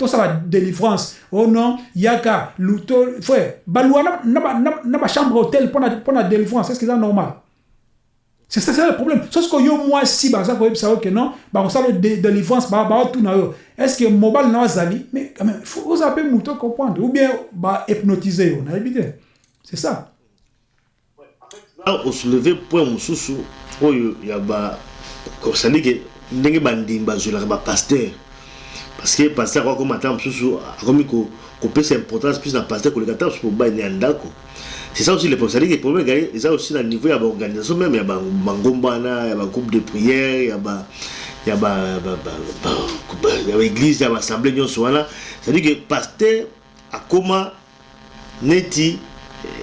na, na tosala délivrance oh non yaka luto frère balwa na bachambre hôtel mpo na délivrance est ce que eza normal? C'est ça, le problème. Sauf que yo moi si bah ça peut savoir que non, bah on sait de délivrance bah bah tout na. Est-ce que mobile na zali? Mais quand même faut vous appeler mouton comprendre ou bien bah hypnotiser on a évité. C'est ça. Là on soulever point mususu oyo ya ba ko sali que ndenge bandimba zola ba pasteur. parce que paster akokoma ntango mosusu akomi kopesa importance plus na paster koleka ntango mosusu mobali ya ndako. C'est ça aussi le problème. C'est-à-dire que problème ezali eza aussi na niveau ya baorganisation même ya bangomba wana ya bagroupe de prière ya ba ya baeglise ya baassemblée nyonso wana. C'est-à-dire que paster akoma neti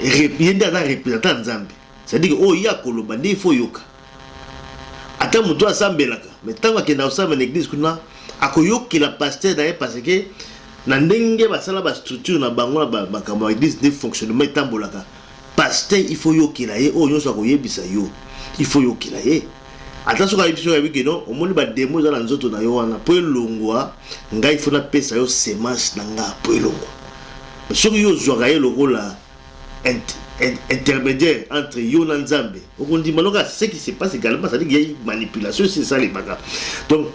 ye nde aza représentant nzambe. C'est-à-dire que oyo ye akoloba nde ifo oyoka ata moto asambelaka mais ntango akenda kosambela na église kuna akoyokela pasteur na ye parce que na ndenge basala bastructure na bango na makambo ya église nde fonctionnement etambolaka pasteur il faut yokela ye. Oyo nyonso akoyebisa yo il faut yokela ye. Ata soki ayebi soki ayebi keno omoni bademo eza na nzoto na yo wana. Mpo elongwa ngai fo napesa yo semence na nga mpo elongwa. Soki yo ozwaka ye lokola intermédiaire entre yo na nzambe okondima loka ce qui se passe également c'est-à-dire qu'il y a manipulation les bagarres. Donc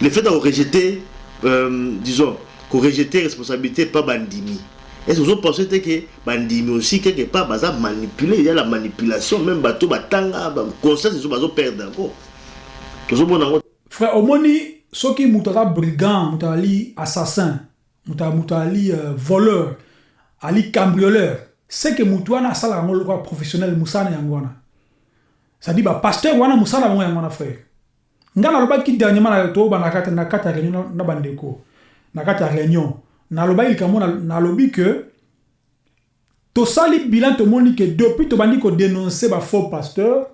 le fait de rejeter euh, disons rejeter responsabilité pas bandimi. Est-ce que vous pensez que bandimi aussi quelque part baza manipuler il y a la manipulation même bato batanga ba conscience ils bazo perdre encore. Tozomona ngo frère omoni soki moto aza brigand moto ali assassin moto moto ali uh, voleur ali cambrioleur c'est que moto wana asalaka yango lokola professionnel mosala yango wana c'est-à-dire bapasteur wana mosala yango yango wana frère ngai nalobaki dernièrement na toyobana na kati ya réunion na bandeko. Na kati ya réunion nalobaki likambo na- nalobi que tosali bilan tomoni ke depuis tobandi kodénonce bafaux pasteur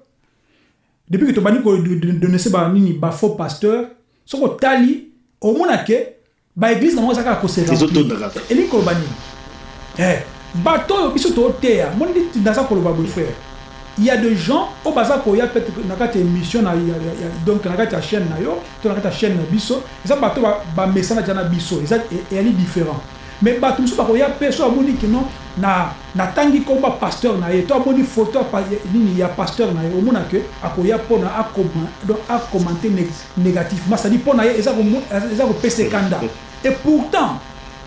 depuis que tobandi kodénonce banini bafaux pasteur soki otali omona ke baeglise nango eza kaka kose Ezotondaka. elingi koloba nini? Eh, bato oyo biso tooteya moni naza koloba boye frère il y a des gens au bazar qu'il y a peut-être na kati émission na donc na kati chaîne na yo to na kati chaîne na biso ça bato ba message na biso ça est ali différent mais bato musu ba ya peso amoni que non na na tangi komba pasteur na ye to amoni photo nini ya pasteur na ye omona que akoya pona a comment donc a commenter négativement. Ça dit pona ye ça ko ça ko pese kanda et pourtant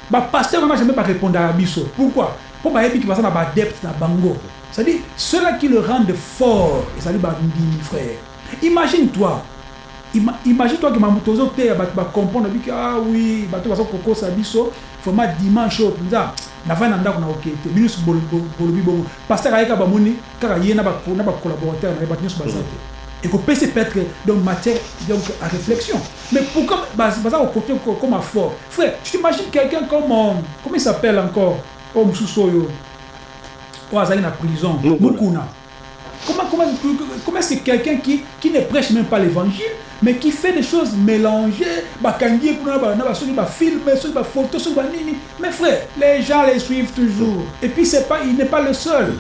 ba pasteur n'a jamais pas répondre à biso pourquoi? Pour ba ebi ki bazana ba depth na bango. C'est-à-dire ceux-là qui le rendent fort ezali bandimi frère. Imagine toi. Ima, imagine toi que mamuto ozoteya bato bacomprendre biki ah oui bato baza kokosa biso vraiment dimanche mpenza navai na ndako na oke te bino nyonso bolo- bolo- bolobi bongo. Te. Ekopesa peut-être donc matière donc à réflexion. Mais pourquoi baz- baza ko- comme fort? Frère tu t'imagines quelqu'un comme euh, comment il s'appelle encore? Mosusu oyo oyo azali na prison Comment, comment, comment est-ce que quelqu'un qui, qui ne prêche même pas l'évangile, mais qui fait des choses mélangées, bakangi, kuna na soki soki soki. Mais frère, les gens les suivent toujours. Et puis c'est pas, il n'est pas le seul.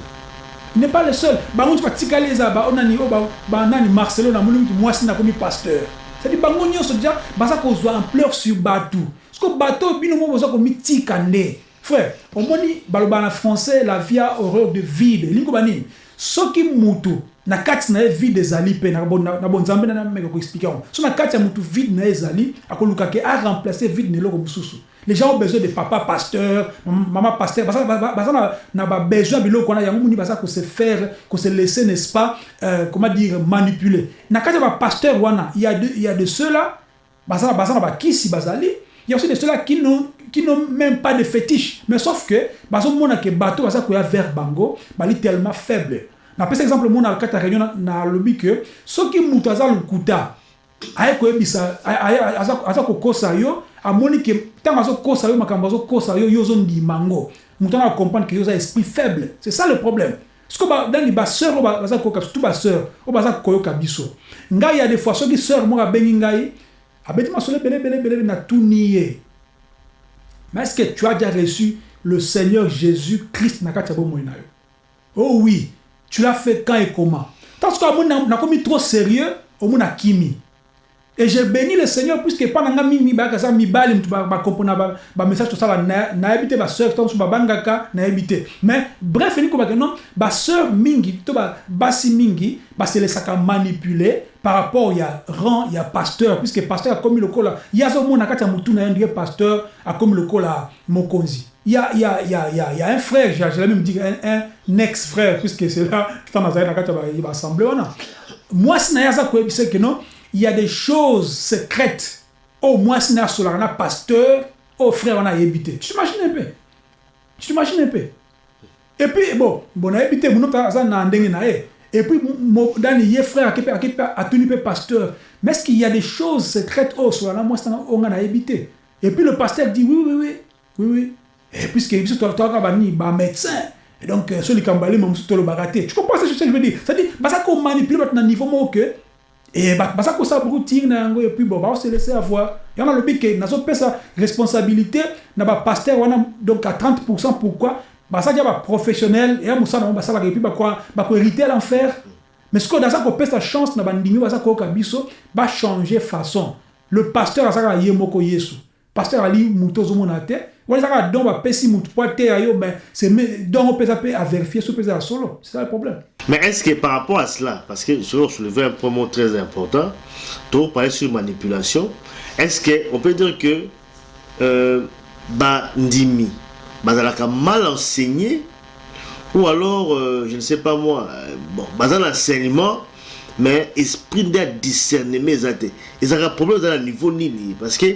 Il n'est pas le seul. Bango tu vas tikali eza ba onani o ba ba nani Marcelo na mulu mwasi na komi pasteur. C'est-à-dire bango nyonso déjà baza kozwa ampleur sur. Parce que bateau bino mo baza komi tika nde. Frère, omoni baloba na français la vie a horreur de vide. Lingo banini. soki mutu na na vide ezali mpe na bo- na na bonzambe na nameka koexplike yango so na kati ya mutu vide na ye ezali akoluka ke aremplace vide na eloko mosusu les gens ont besoin de papa pasteur mam- mama pasteur baza ba- ba- baza na- babesoin ya biloko wana yango moni baza kose faire kose laisser n'est-ce pas euh, comment dire manipuler na kati ya bapasteur wana il y a de, y a de bazali il y a aussi de ceux-là qui n'ont qui n'ont même pas de fétiche. Mais sauf que bazomona ke bato baza koya vers bango bali tellement faible. Napesa exemple mona kati ya réunion na- nalobi ke soki moto aza lokuta aye koyebisa aye- aye- aza aza kokosa yo amoni ke ntango azokosa yo makambo azokosa yo yo ozondima yango moto wana acomprendre ke yo esprit faible. C'est ça le problème. Siko dani baseur oyo ba- baza koyoka surtout baseur oyo baza koyoka biso. Ngai ya des fois ngai abeti masolo ebele ebele ebele na tuni ye mais est-ce que tu as déjà reçu le Seigneur Jésus-Christ oh oui tu l'as fait quand et comment? Tant que na- nakomi trop sérieux omona kimi et je bénis le Seigneur puisque epa na nga mingi bayaka eza mibali mutu bakompona bamessage tosala na- nayebi te baseur to mosusu babangaka nayebi te mais bref elingi kobake non baseur mingi to ba- basi mingi baselesaka manipule par rapport ya rang ya pasteur puisque pasteur akomi lokola ye azomona kati ya motu na ndenge pasteur akomi lokola mokonzi il y a, il y, a, il y, a, il y, a, il y a un frère, j'allais même dire un, un ex-frère, puisque c'est là que tu as assemblé. Moi, si je sais que non, il y a des choses secrètes. Au moins, si un pasteur, au frère, on a évité. Tu t'imagines un peu? Tu t'imagines un peu? Et puis, bon, on a évité, autre, ça n'a Et puis, dans les frères, qui a tenu pasteur. Mais est-ce qu'il y a des choses secrètes? Au sur la moi, on a évité Et puis, le pasteur dit oui, oui, oui, oui, oui. Et puisque toaka bani ba médecin et donc likambali mo musuto lo baraté tu comprends ce que je veux dire? C'est à dire basa ko manipuler bat na niveau que et bat basa ko sa beaucoup tir na yango et puis bon ba se laisser avoir. Et on a le but que nazo pesa responsabilité na ba pasteur wana donc à 30% pourquoi? Basa dia ba professionnel et amusa na basa la et puis ba quoi ba ko hériter l'enfer. Mais ce que dans ça ko pesa chance na kabiso ba changer façon. Le pasteur asaka yemoko yesu. Pasteur ali muto ozomona te. Wana ezaka don bapesi mutu po ateya yo ben don opesa mpe avérifie so opesa ya solo. C'est ça le problème mais est ce que par rapport à cela parce que je vais soulever un point très important to parler sur manipulation est ce que on peut dire que euh, bandimi bazalaka mal enseigné ou alors euh, je ne sais pas moi euh, bon baza na enseignement mais esprit ya discernement eza te ezalaka problème na niveau nini parce que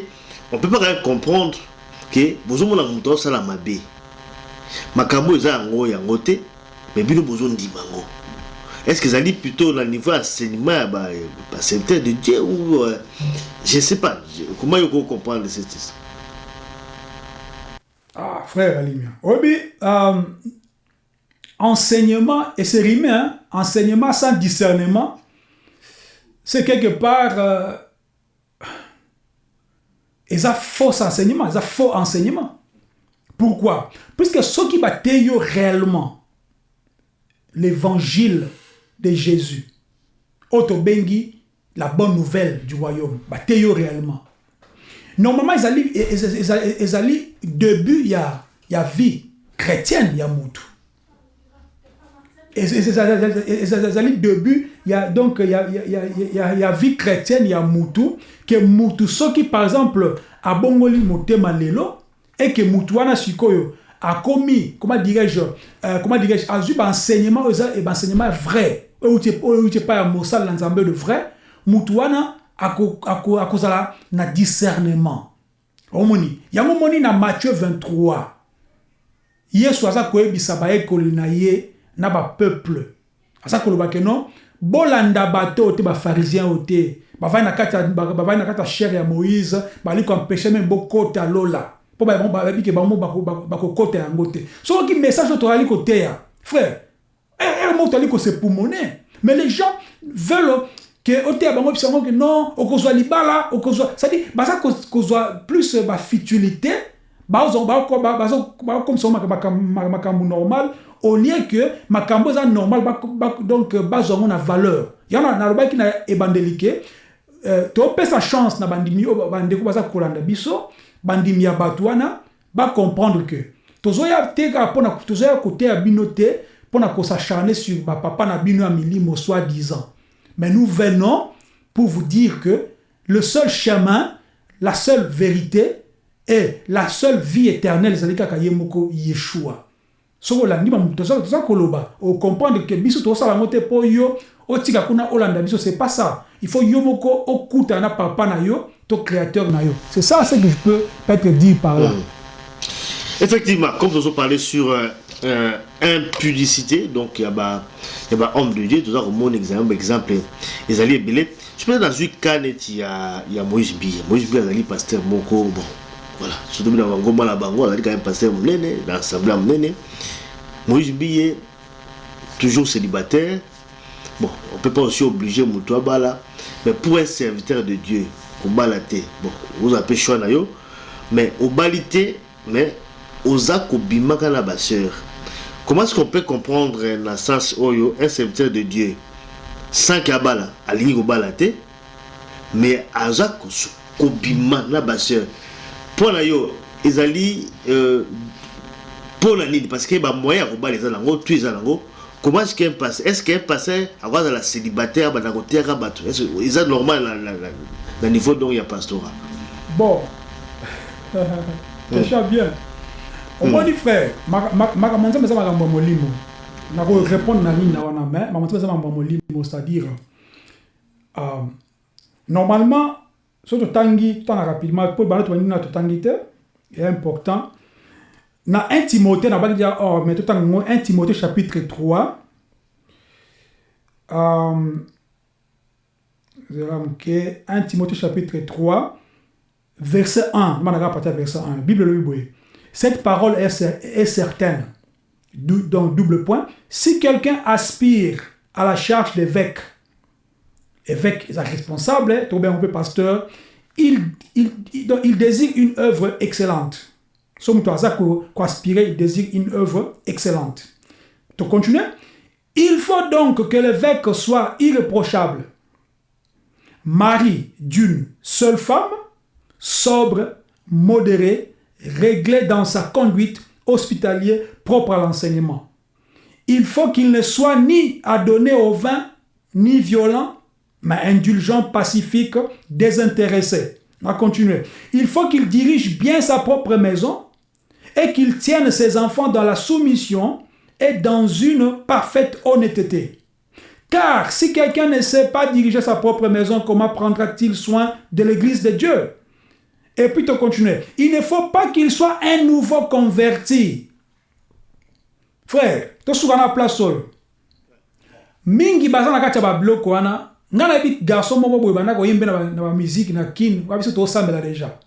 on peut pas quand comprendre ke bozomona moto azosala mabe makambo eza yango yango te mais bino bozondima yango est ce que ezali plutôt na niveau enseignement ya baserviteur de dieu ou euh, je sais pas comment yoko comprendre cette Ah, frère Alimia. Oui, euh, enseignement, et c'est rimé, hein, enseignement sans discernement, c'est quelque part... Euh, ils ont faux enseignement, ils ont faux enseignement. Pourquoi? Puisque ceux qui battent réellement l'évangile de Jésus, Otobengi, la bonne nouvelle du royaume, battent réellement. Normalement, ils allaient, début, il y a, y a vie chrétienne, il y a Moutou. Ils allaient début, il y a donc il y a, il y a, il y a, y a vie chrétienne, il y a Moutou, que Moutou, ceux qui par exemple, a bongoli motema lelo, et que Moutou wana sikoyo, a commis, comment dirais-je, euh, comment dirais-je, a eu enseignement, et enseignement vrai, ou tu n'es pas un mossal dans de vrai, Moutou wana, na discernement omoni yango moni na matthieu 23 yesu aza koyebisa bayekoli na ye na bapeuple aza koloba ke bolanda bato oyo te bafarisien oyo te bavai na kati ya chere ya moïse bali koempeshe meme bokota lola mpo bayebi ke bango bakokota yango te soki message oyo tozali koteya frère tozali kosepumone mais les gens veulent ke oteya bango bisango ke non okozwa libala okozwa cestadire baza kozwa plus bafutilité bakomisa makambo normal au lieu que makambo eza normal donc bazwa yango na valeur yango nalobaki na ebandeli ke topesa chance na bandimi oyo bandeko baza kolanda biso bandimi ya bato wana bacomprendre ke tozoya te kaka mpona tozoya koteya bino te mpona kosacharne sur bapapa na bino ya milimo soi disant. Mais nous venons pour vous dire que le seul chemin, la seule vérité et la seule vie éternelle, c'est Yemoko Yeshua. soko olandi bamoto toza koloba okomprendre ke biso tozosala yango te mpo yo. Otika kuna olanda biso c'est pas ça. Il faut yo moko okuta na papa na yo to créateur na yo. C'est ça ce que je peux peut-être dire par là. Mmh. effectivement comme nous avons parlé sur euh, impudicité donc il y a bah il y a homme de Dieu tout ça mon exemple exemple ils allaient belé je peux dans une canette il y a il y a Moïse Biya Moïse Biya ali pasteur moko bon voilà. Surtout dans ngoma la bango ali quand même pasteur munene dans l'assemblée munene Moïse Biya toujours célibataire. Bon on peut pas aussi obliger mutu bala mais pour un serviteur de Dieu au balaté bon vous appelez choix na yo mais au balité mais oza kobimaka na baseur comment est-ce qu'on peut comprendre na sens oyo un serviteur de dieu sans ke abala alingi kobala te? Mais aza kobima na baseur. Mpo na yo ezali euh, mpo na nini? Parce que bamoyen ya kobala eza nango tu eza nango. Comment est-ce qu'un pasteur est-ce qu'un pasteur akozala célibataire banda kotiaka bato? Eza normal na niveau donc ya pastorat? Bon. Question bien omoni frère makambo nzambe eza makambo ya molimo nakorépondre na nini na wana mais makambo nzambe eza makambo ya molimo c'est-à-dire euh, normalement so totangi totanga rapidement mpo bana tobangi na totangi te est important. Na 1 timothée nabaki dia or mais totanga ngo 1 timothée chapitre 3 euh, 1 timothée chapitre 3 verset 1 manaka partir verset 1 bible lobi boye cette parole est, certaine. Donc, double point. Si quelqu'un aspire à la charge d'évêque, évêque est responsable, tout bien un peu pasteur, il, il, désire une œuvre excellente. Somme ça aspirer, il désire une œuvre excellente. Tu continues Il faut donc que l'évêque soit irréprochable, mari d'une seule femme, sobre, modéré, réglé dans sa conduite hospitalière propre à l'enseignement. Il faut qu'il ne soit ni adonné au vin, ni violent, mais indulgent, pacifique, désintéressé. On va continuer. Il faut qu'il dirige bien sa propre maison et qu'il tienne ses enfants dans la soumission et dans une parfaite honnêteté. Car si quelqu'un ne sait pas diriger sa propre maison, comment prendra-t-il soin de l'église de Dieu? Et puis tu continues. Il ne faut pas qu'il soit un nouveau converti. Frère, tu souvent na place. Mingi baza na kati ya babloko wana, nga na yebi garçon moko boye banda koyembe na ba musique na kin, wa biso déjà.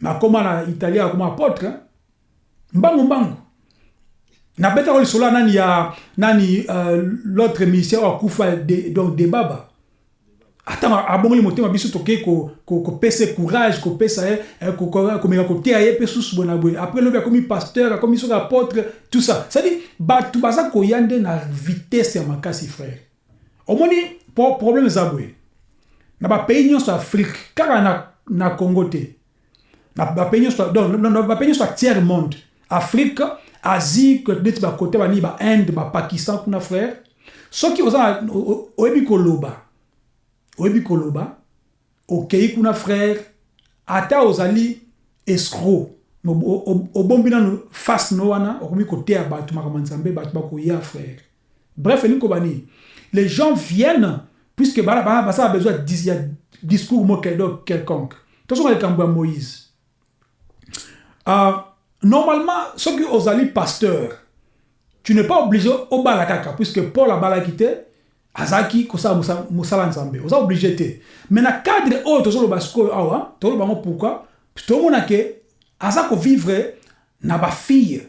Na koma na italien akoma apôtre. mbangu mbangu nabetaka lisolo ya nani ya nani uh, l'autre ministère oyo donc ata abongoli motema biso tokei kopesa ko, ko courage kopesa ye eh, komeka koteya ye mpe susu boye na boye. Après lobi akomi pasteur akomi soki apôtre tout ça. Cestadire bato baza koya nde na vitesse ya makasi frère. Omoni problème eza boye. Na bapays nyonso afrique kaka na, na congo te na bapays nyonso ya tiers monde. Afrique asie neti bakote banini bainde bapakistan kuna frère. Soki oyebi koloba oyebi koloba okei kuna frère ata ozali escro obombi nano face no wana okomi koteya bato makambo nzambe bato bakoya frère. Bref elingi koba nini? Les gens viennent puisque basala besoin ya discours mo quelconque. Tozonga likambo ya moïse. Uh, normalement soki ozali pasteur tu n'es pas obligé obala kaka puisque paul abalaki te azalaki kosala mosala nzambe. Oza oblige te. Mais na cadre oyo tozoloba sikoyo awa tozoloba yango pourquoi? Tomona ke aza kovivre na bafille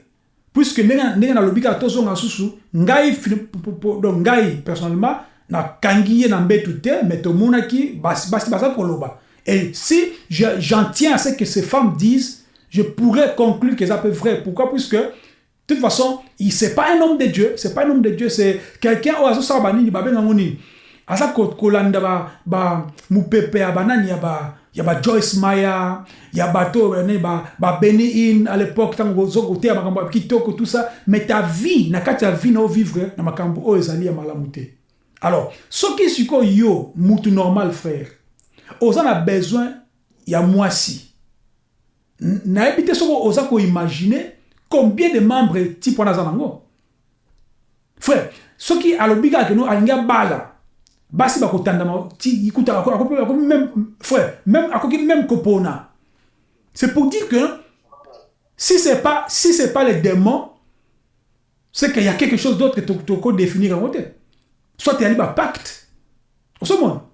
puisque ndenge nalobi kaka tozonga susu ngai donc ngai personnellement nakangi ye na mbetu te mais tomonaki basi baza koloba. Et si j'en tiens à ce que ces femmes disent je pourrais conclure que ça peut vrai pourquoi? Puisque de toute façon, il c'est pas un homme de Dieu, c'est pas un homme de Dieu, c'est quelqu'un au azo sa banini ba ngoni. Asa ba ba Joyce Maya, ya bato ne ba ba Benny In à l'époque tango zo côté makambo kitoko tout ça, mais ta vie na vie na vivre na makambo o ezali ya te. Alors, ce qui siko yo mutu normal frère. Oza na besoin ya mwasi. Na ebite soko oza ko imaginer combien de membres type wana aza nango frère soki alobi kaka keno alingi abala basi bakotandama ikuta akoki même frère même akoki même kopona. C'est pour dire que si c'est pas si pas les démons c'est qu'il y a quelque chose d'autre que toko définir yango te soit eyali bapacte osomona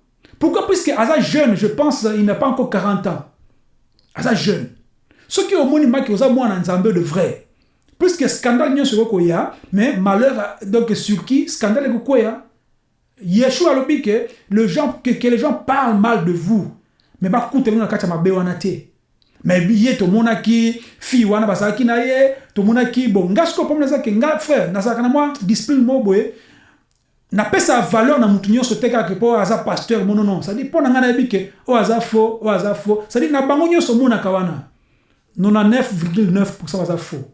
pourquoi? Puisque aza jeune je pense il n'a pas encore 40 ans. Aza jeune. Soki omoni maki oza mwana nzambe de vrai puisque scandale nyonso ekokoya mais malheur donc sur qui scandale ekokoya yeshua alobi ke le gens, que, que les gens parlent mal de vous. Mais bakuteli na kati ya mabe wana te. Mais ye tomonaki fille wana bazalaki na ye tomonaki bon nga sikoyo mpo nazalaki nga frère nazalaka na mwa discipline mo boye. Napesa valeur na mutu nyonso te kaka mpo aza pasteur mo nonon cestadire mpo na ngai nayebi ke oyo aza faux oyo aza faux. Cestadire na bango nyonso omonaka wana. 99,9 baza faux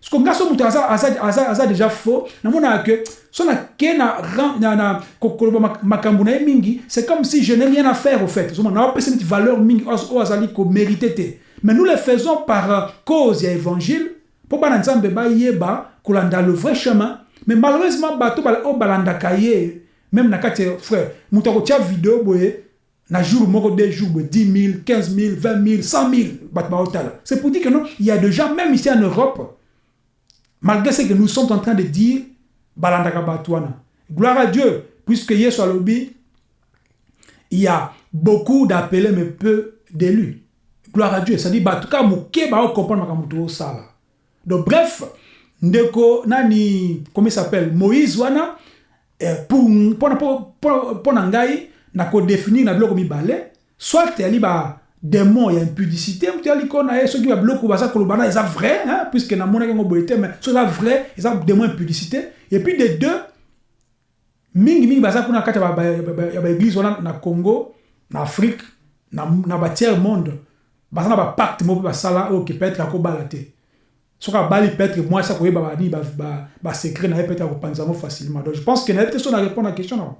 parce que nga so moto aza, aza, aza, aza déjà faux. Namonaka ke so nake na, na, na koloba makambo na ye mingi c'est comme si je n'ai rien à faire au fait. Naopesa neti valeur mingi azali mais nous le faisons par cause. Ya évangile. Mpo bana nzambe bayeba kolanda le vrai chemin. Mais malheureusement bato oyo balandaka ye même na kati ya frère akotia video boye na jour jours boye 10 000 15 000 20 000 100 000 bato baotala c'est pour dire que non il y a des gens même ici en Europe malgré ce que nous sommes en train de dire gloire à Dieu puisque il y a beaucoup d'appelés mais peu d'élus. Gloire à Dieu c'est-à-dire bato ka moke baocomprendre makambo tozosala donc bref nani comment il s'appelle moïse wana eh, pour ngai na kodéfinir na biloko mibale soit badémon ya impudicité moto yali ko na ye soki babiloko baza koloba na eza vrai hein, puisque namonaki yango boye te mais so eza vrai eza démon impudicité et puis de deux mingimingi baza kuna kati ya baéglise wana na congo na afrique na, na batiers monde baza na bapacte moko mpe basala oyo ke peut-être akobala te soki abali peut-être mwasi akoyeba bani basekret na ye peut-être akopanza yango facilement. Donc je pense que nayebi te so na répondre à question na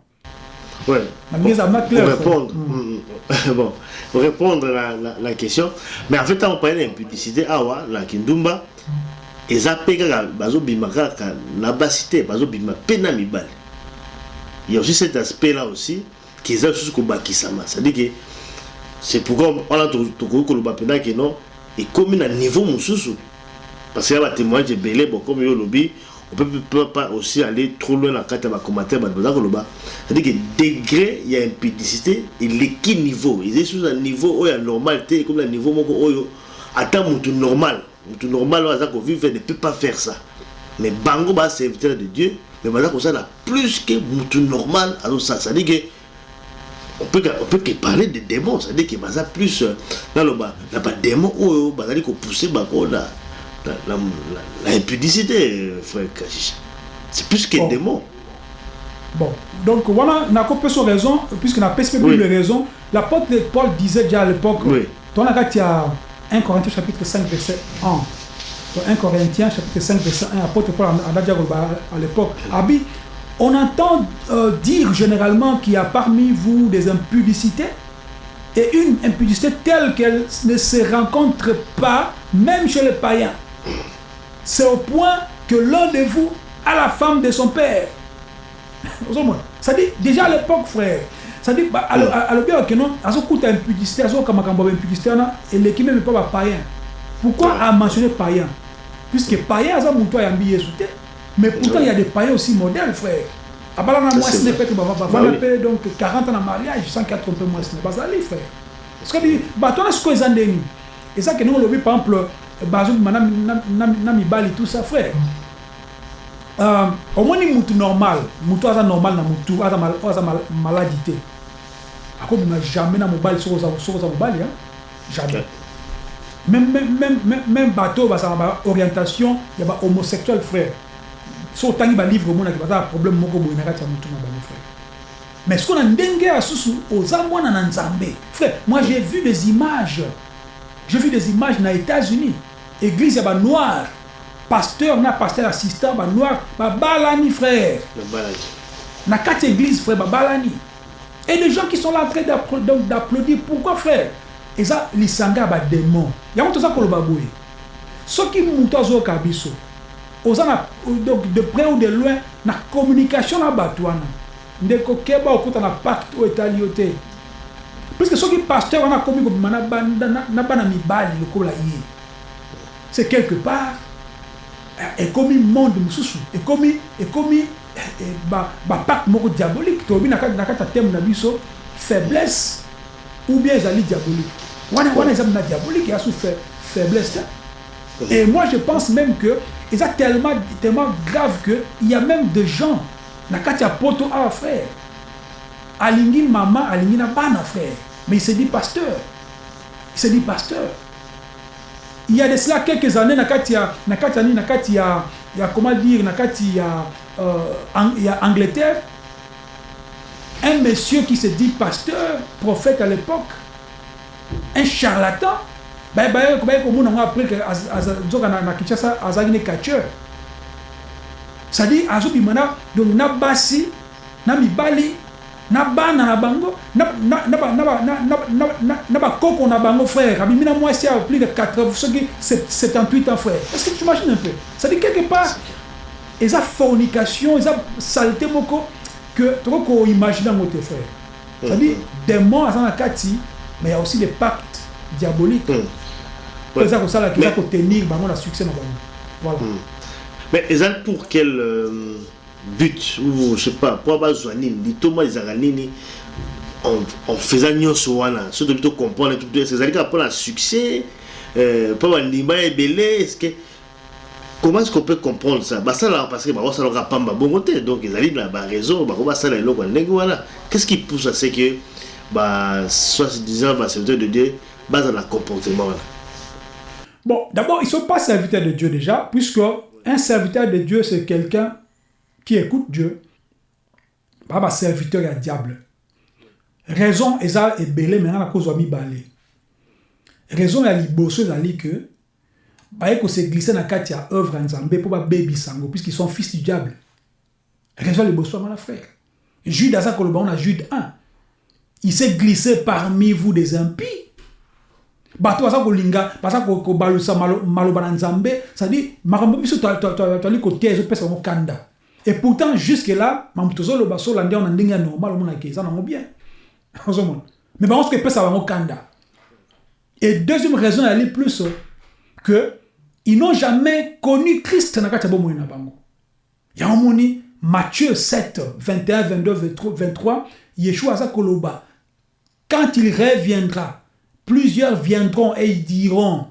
Ouais. Pour répondre, mm. bon, pour répondre à la, la, question, mais en fait, on parlait d'impudicité, awa, la kindumba, et ça pega bazo bimaka na basité, bazo bima pena mibal. Il y a aussi cet aspect-là aussi, qui est juste comme bakisama. C'est-à-dire que c'est pourquoi on a tout le bapena que non, et comme à niveau mususu, parce qu'il y a des témoignages belé, bon, comme yo lobby, on peut, peut pas aussi aller trop loin dans le commentaire c'est-à-dire que degré il y a impudicité il est niveau il est sur un niveau où il y a normal comme le niveau moko oyo ata mutu normal. Mutu normal aza kovivre ne peut pas faire ça. Mais bango baa serviteur de dieu. Mais baza kosala plus que mutu normal azosala c'est-à-dire que on peut, on peut que parler de démons. C'est-à-dire que baza plus euh, naloba na badémon oyo bazali kopousse bango na, na, na, na, na impudicité euh, frère kashisha c'est plus que Bon. démon Bon, donc voilà, on a coupé son raison, puisque on a pas Oui. de raison. L'apôtre Paul disait déjà à l'époque, Oui. dans la il y a 1 Corinthiens chapitre 5, verset 1. Donc 1 Corinthiens chapitre 5, verset 1, apôtre Paul a déjà à l'époque. Abi, on entend euh, dire généralement qu'il y a parmi vous des impudicités, et une impudicité telle qu'elle ne se rencontre pas, même chez les païens. C'est au point que l'un de vous a la femme de son père. ozomona cestadire déjà à l'époque frère cestadire alobi oke non? Azokuta impudicité azoyoka makambo ya impudicité wana eleki meme mpa bapayen pourquoi amentionné payen puisque payen aza motu ayambi yesu te mais pourtant il y a des païens aussi modèles frère. Abala na Ça, mwasi c'est ne vrai. peut-être bavanda Bah oui. mpe donc 40 ans na mariage sans quatre mpe mwasi ne bazali frère. Cestadire bato wana sikoyo eza ndeni eza ke ndenge olobi par exemple bazobima na- mibali tout ça frère. Euh, omoni mutu normal mutu aza normal na mutu aza mal- oyo aza mal- maladi te akobima jamais na mobali soki oza soki mobali hein? jamais. Même, bato bazala ba orientation ya ba homosexuel frère. So otangi balivre omonaki baza na problème moko boye na kati ya mutu na bango frère. Mais siko na ndenge ya susu oza mwana na nzambe. Frère moi j'ai vu des images. J'ai vu des images na états-unis église ya banoir pasteur na pasteur assistant banoir babalani frère na kati ya église frère babalani et des gens qui sont là en train d'applaudir pourquoi frère eza lisanga ya badémon yango toza koloba boye soki moto azoyoka biso oza na donc de près ou de loin na communication na bato wana ndeko keba okuta na pacte oyo etali yo te puisque soki pasteur wana akomi kobima na bana mibali lokola ye c'est quelque part ekomi monde mosusu ekomi ekomi eh, ba- bapacte moko diabolique. Tolobi na kati ya teme na biso faiblesse ou bien ezali diabolique. Wana wana eza na diabolique eya su fa- faiblesse te et moi je pense même que eza tellement tellement grave que il y a même des gens na kati ya poto awa frère alingi mama alingi na bana frère mais il se dit pasteur il se dit pasteur il y a de cela quelques années na kati ya na kati ya nini? Na kati ya ya comment dire na kati ya euh, Ang- ya Angleterre. Un monsieur qui se dit pasteur prophète à l'époque un charlatan. Baye baye baye komona ngo après que az- az- nzoka na, na Kinshasa azalaki ne catcheur. C'est-à-dire azobima na donc na basi na mibali na bana na bango na na na ba- na ba- na na na na- na bakoko na bango frère. Abimi na mwasi ya plus de 80 soki sept- 78 ans frère. Est-ce que tu imagines un peu? C'est-à-dire quelque part eza fornication eza saleté moko que tokoki koimagine yango te frère. C'est-à-dire démon aza na kati mais il y a aussi des pactes diaboliques. Oyo eza kosala eza Mais- kotenir bango na succès na bango. Voilà. Mais eza pour quel euh, but ou je sais pas po bazwa nini litoma ezalaka nini faisant nyonso wana. So tobi tocomprendre tout ezali kaka mpona succès euh, mpo bandimba ebele est ce que comment est-ce qu'on peut comprendre ça? Basalaka parce que bakosalaka pamba bongo te donc ezali na baraison bako basala eloko ya ndenge wana. Qu'est-ce qui pousse à ce que ba soi-disant baserviteur de dieu bazala na comportement Bon, d'abord, ils sont pas serviteurs de Dieu déjà, puisque un serviteur de Dieu, c'est quelqu'un qui écoute Dieu. Pas un serviteur à diable. Raison, eza ebele maintenant à cause de mibale. Raison ya liboso ezali que baye ko se glisser na kati ya œuvre ya Nzambe pour ba baby sango puisqu'ils sont fils du diable. Raison liboso mon frère. Jude aza koloba on a Jude 1. Il s'est glissé parmi vous des impies bato baza kolinga baza ko- kobalusa malo- maloba na nzambe cestadire makambo biso to- to- to- toali kotia ezopesa bango kanda et pourtant jusque là makambo tozoloba solandi yango na ndenge ya normal omonaki eza nango bien. Mais bango soki epesa bango kanda et deuxième raison yali plus que ils n'ont jamais connu christ na kati ya bomoi na bango yango moni matthieu 7 21 22 23 23 yeshua aza koloba. Quand il reviendra, plusieurs viendront et ils diront,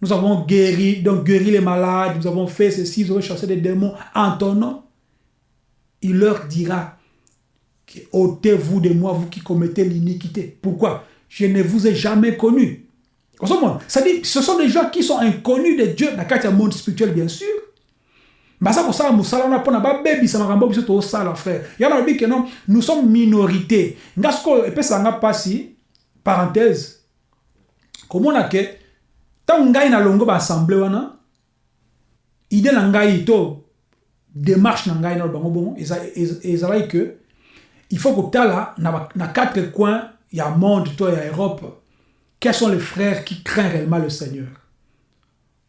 nous avons guéri, donc guéri les malades, nous avons fait ceci, nous avons chassé des démons en ton nom. Il leur dira, ôtez-vous de moi, vous qui commettez l'iniquité. Pourquoi? Je ne vous ai jamais connu. Ce sont des gens qui sont inconnus de Dieu dans le monde spirituel, bien sûr. Mais ça, ça, frère. Nous sommes minorité. Et puis ça n'a pas si, parenthèse, comment on a que, tant ngai na longo ba assemblée wana, idée na ngai to, démarche na ngai na bango bongo, ezalai que, il faut que tala, na, quatre coins, il y a monde, to, il y a Europe, quels sont les frères qui craignent réellement le Seigneur?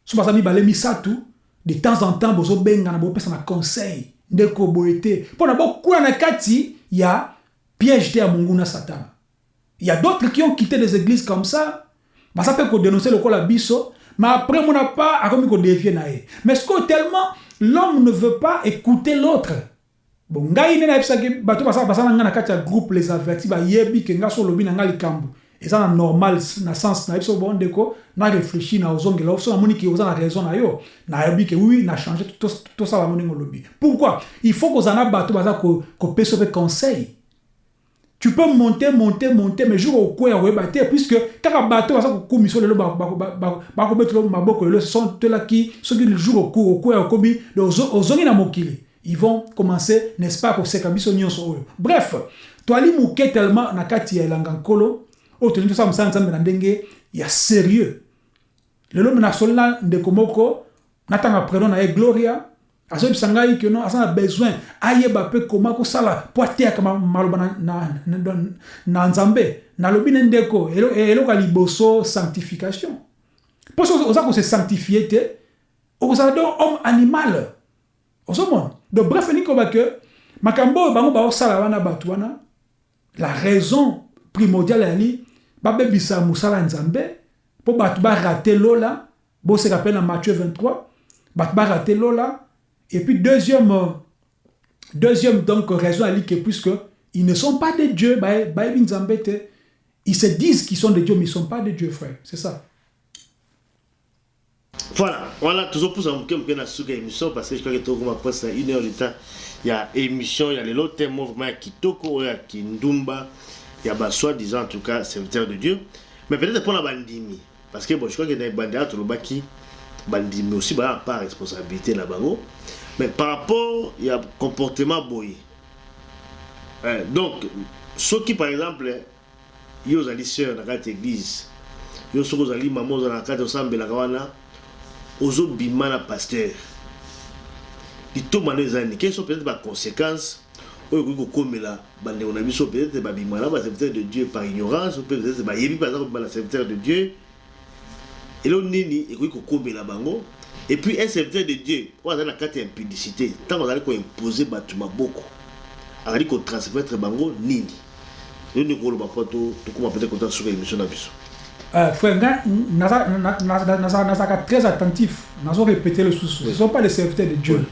So bazali balemi tout de temps en temps bozobengana bopesa na conseil ndeko boye te. Mpo na bokula na kati ya piège te ya monguna satan. Il y a d'autres qui ont quitté des églises comme ça baza mpe kodénonce lokola biso mais après mona pas akomi kodévie na ye. Mais ce tellement l'homme ne veut pas écouter l'autre. Bon ngai nde nayebisaki bato basala ngai na kati ya groupe les avertis bayebi ke ngai so olobi na ngai likambo. Eza na normal na sens na biso bon ndeko na réfléchir na ozongela. So namoni ke oza na raison na yo nayebi ke oui na change tosala mo ndenge olobi. Pourquoi? Il faut kozala na bato baza kopesa mpe conseil tu peux monter monter monter mais jour okwea koyeba te puisque kaka bato baza kokumisa lelo bakobetela maboko lelo sont telaki soki jour okwea okomi ozongi na mokili ils vont commencer n'est-ce pas biso nyonso oyo bref toali moke tellement na kati ya elanga nkolo oyo tolingi tosala mosala nzambe na ndenge ya sérieux lelo na solela ndeko moko natanga prénom na gloria azoyebisa ngai ke no aza na besoin. Ayeba mpe koma kosala mpo ateyaka maloba na, na, na, na nzambe. Nalobi ne ndeko. Eloko ya liboso sanctification. Mpo so oza kose sanctifie te. Okozala donc homme animal. Ozomona donc bref elingi koba ke makambo oyo bango baosala wana bato wana la raison primordiale yali babebisa mosala nzambe. Mpo bato barate lola. Boseka mpe na matthieu 23 bato barate lola et puis deuxième deuxième donc raison ali que puisque ils ne sont pas de dieu bayebi nzambe te ils se disent qu'ils sont de dieu mais ils sont pas de dieu frère. C'est ça. Voilà. Voilà. Tozopusa moke moke na suka émission parce que je crois que tokoma presque na une heure de temps. Ya émission ya lelo temo vraiment ya kitoko oyo ya kindumba il y a soi-disant en tout cas serviteur de Dieu. Mais peut-être pour la bandimi. Parce que bon je crois que dans les bandits tout le baki bandimi aussi bah pas responsabilité là-bas mais par rapport il y a comportement boy hein, donc ceux qui par exemple yo zali sœur dans cette église yo soko zali maman dans la carte osambela kawana ozo bima na pasteur. Litomano ezani quelles sont peut-être les conséquences oyo okoki kokomela bandeko na biso peut-être babimana baserviteur de dieu par ignorance ou peut-être bayebi mpe aza kobima na serviteur de dieu. Elo nini ekoki kokomela bango et puis un serviteur de dieu oyo azali na kati ya impudicité ntango azali koimpose bato maboko azali kotransmettre bango nini yo ndenge koloba mpo tokóma peut-être kota suka émission na biso frère nga nazalaka très attentif nazo répéter le sous ce sont pas les serviteurs de dieu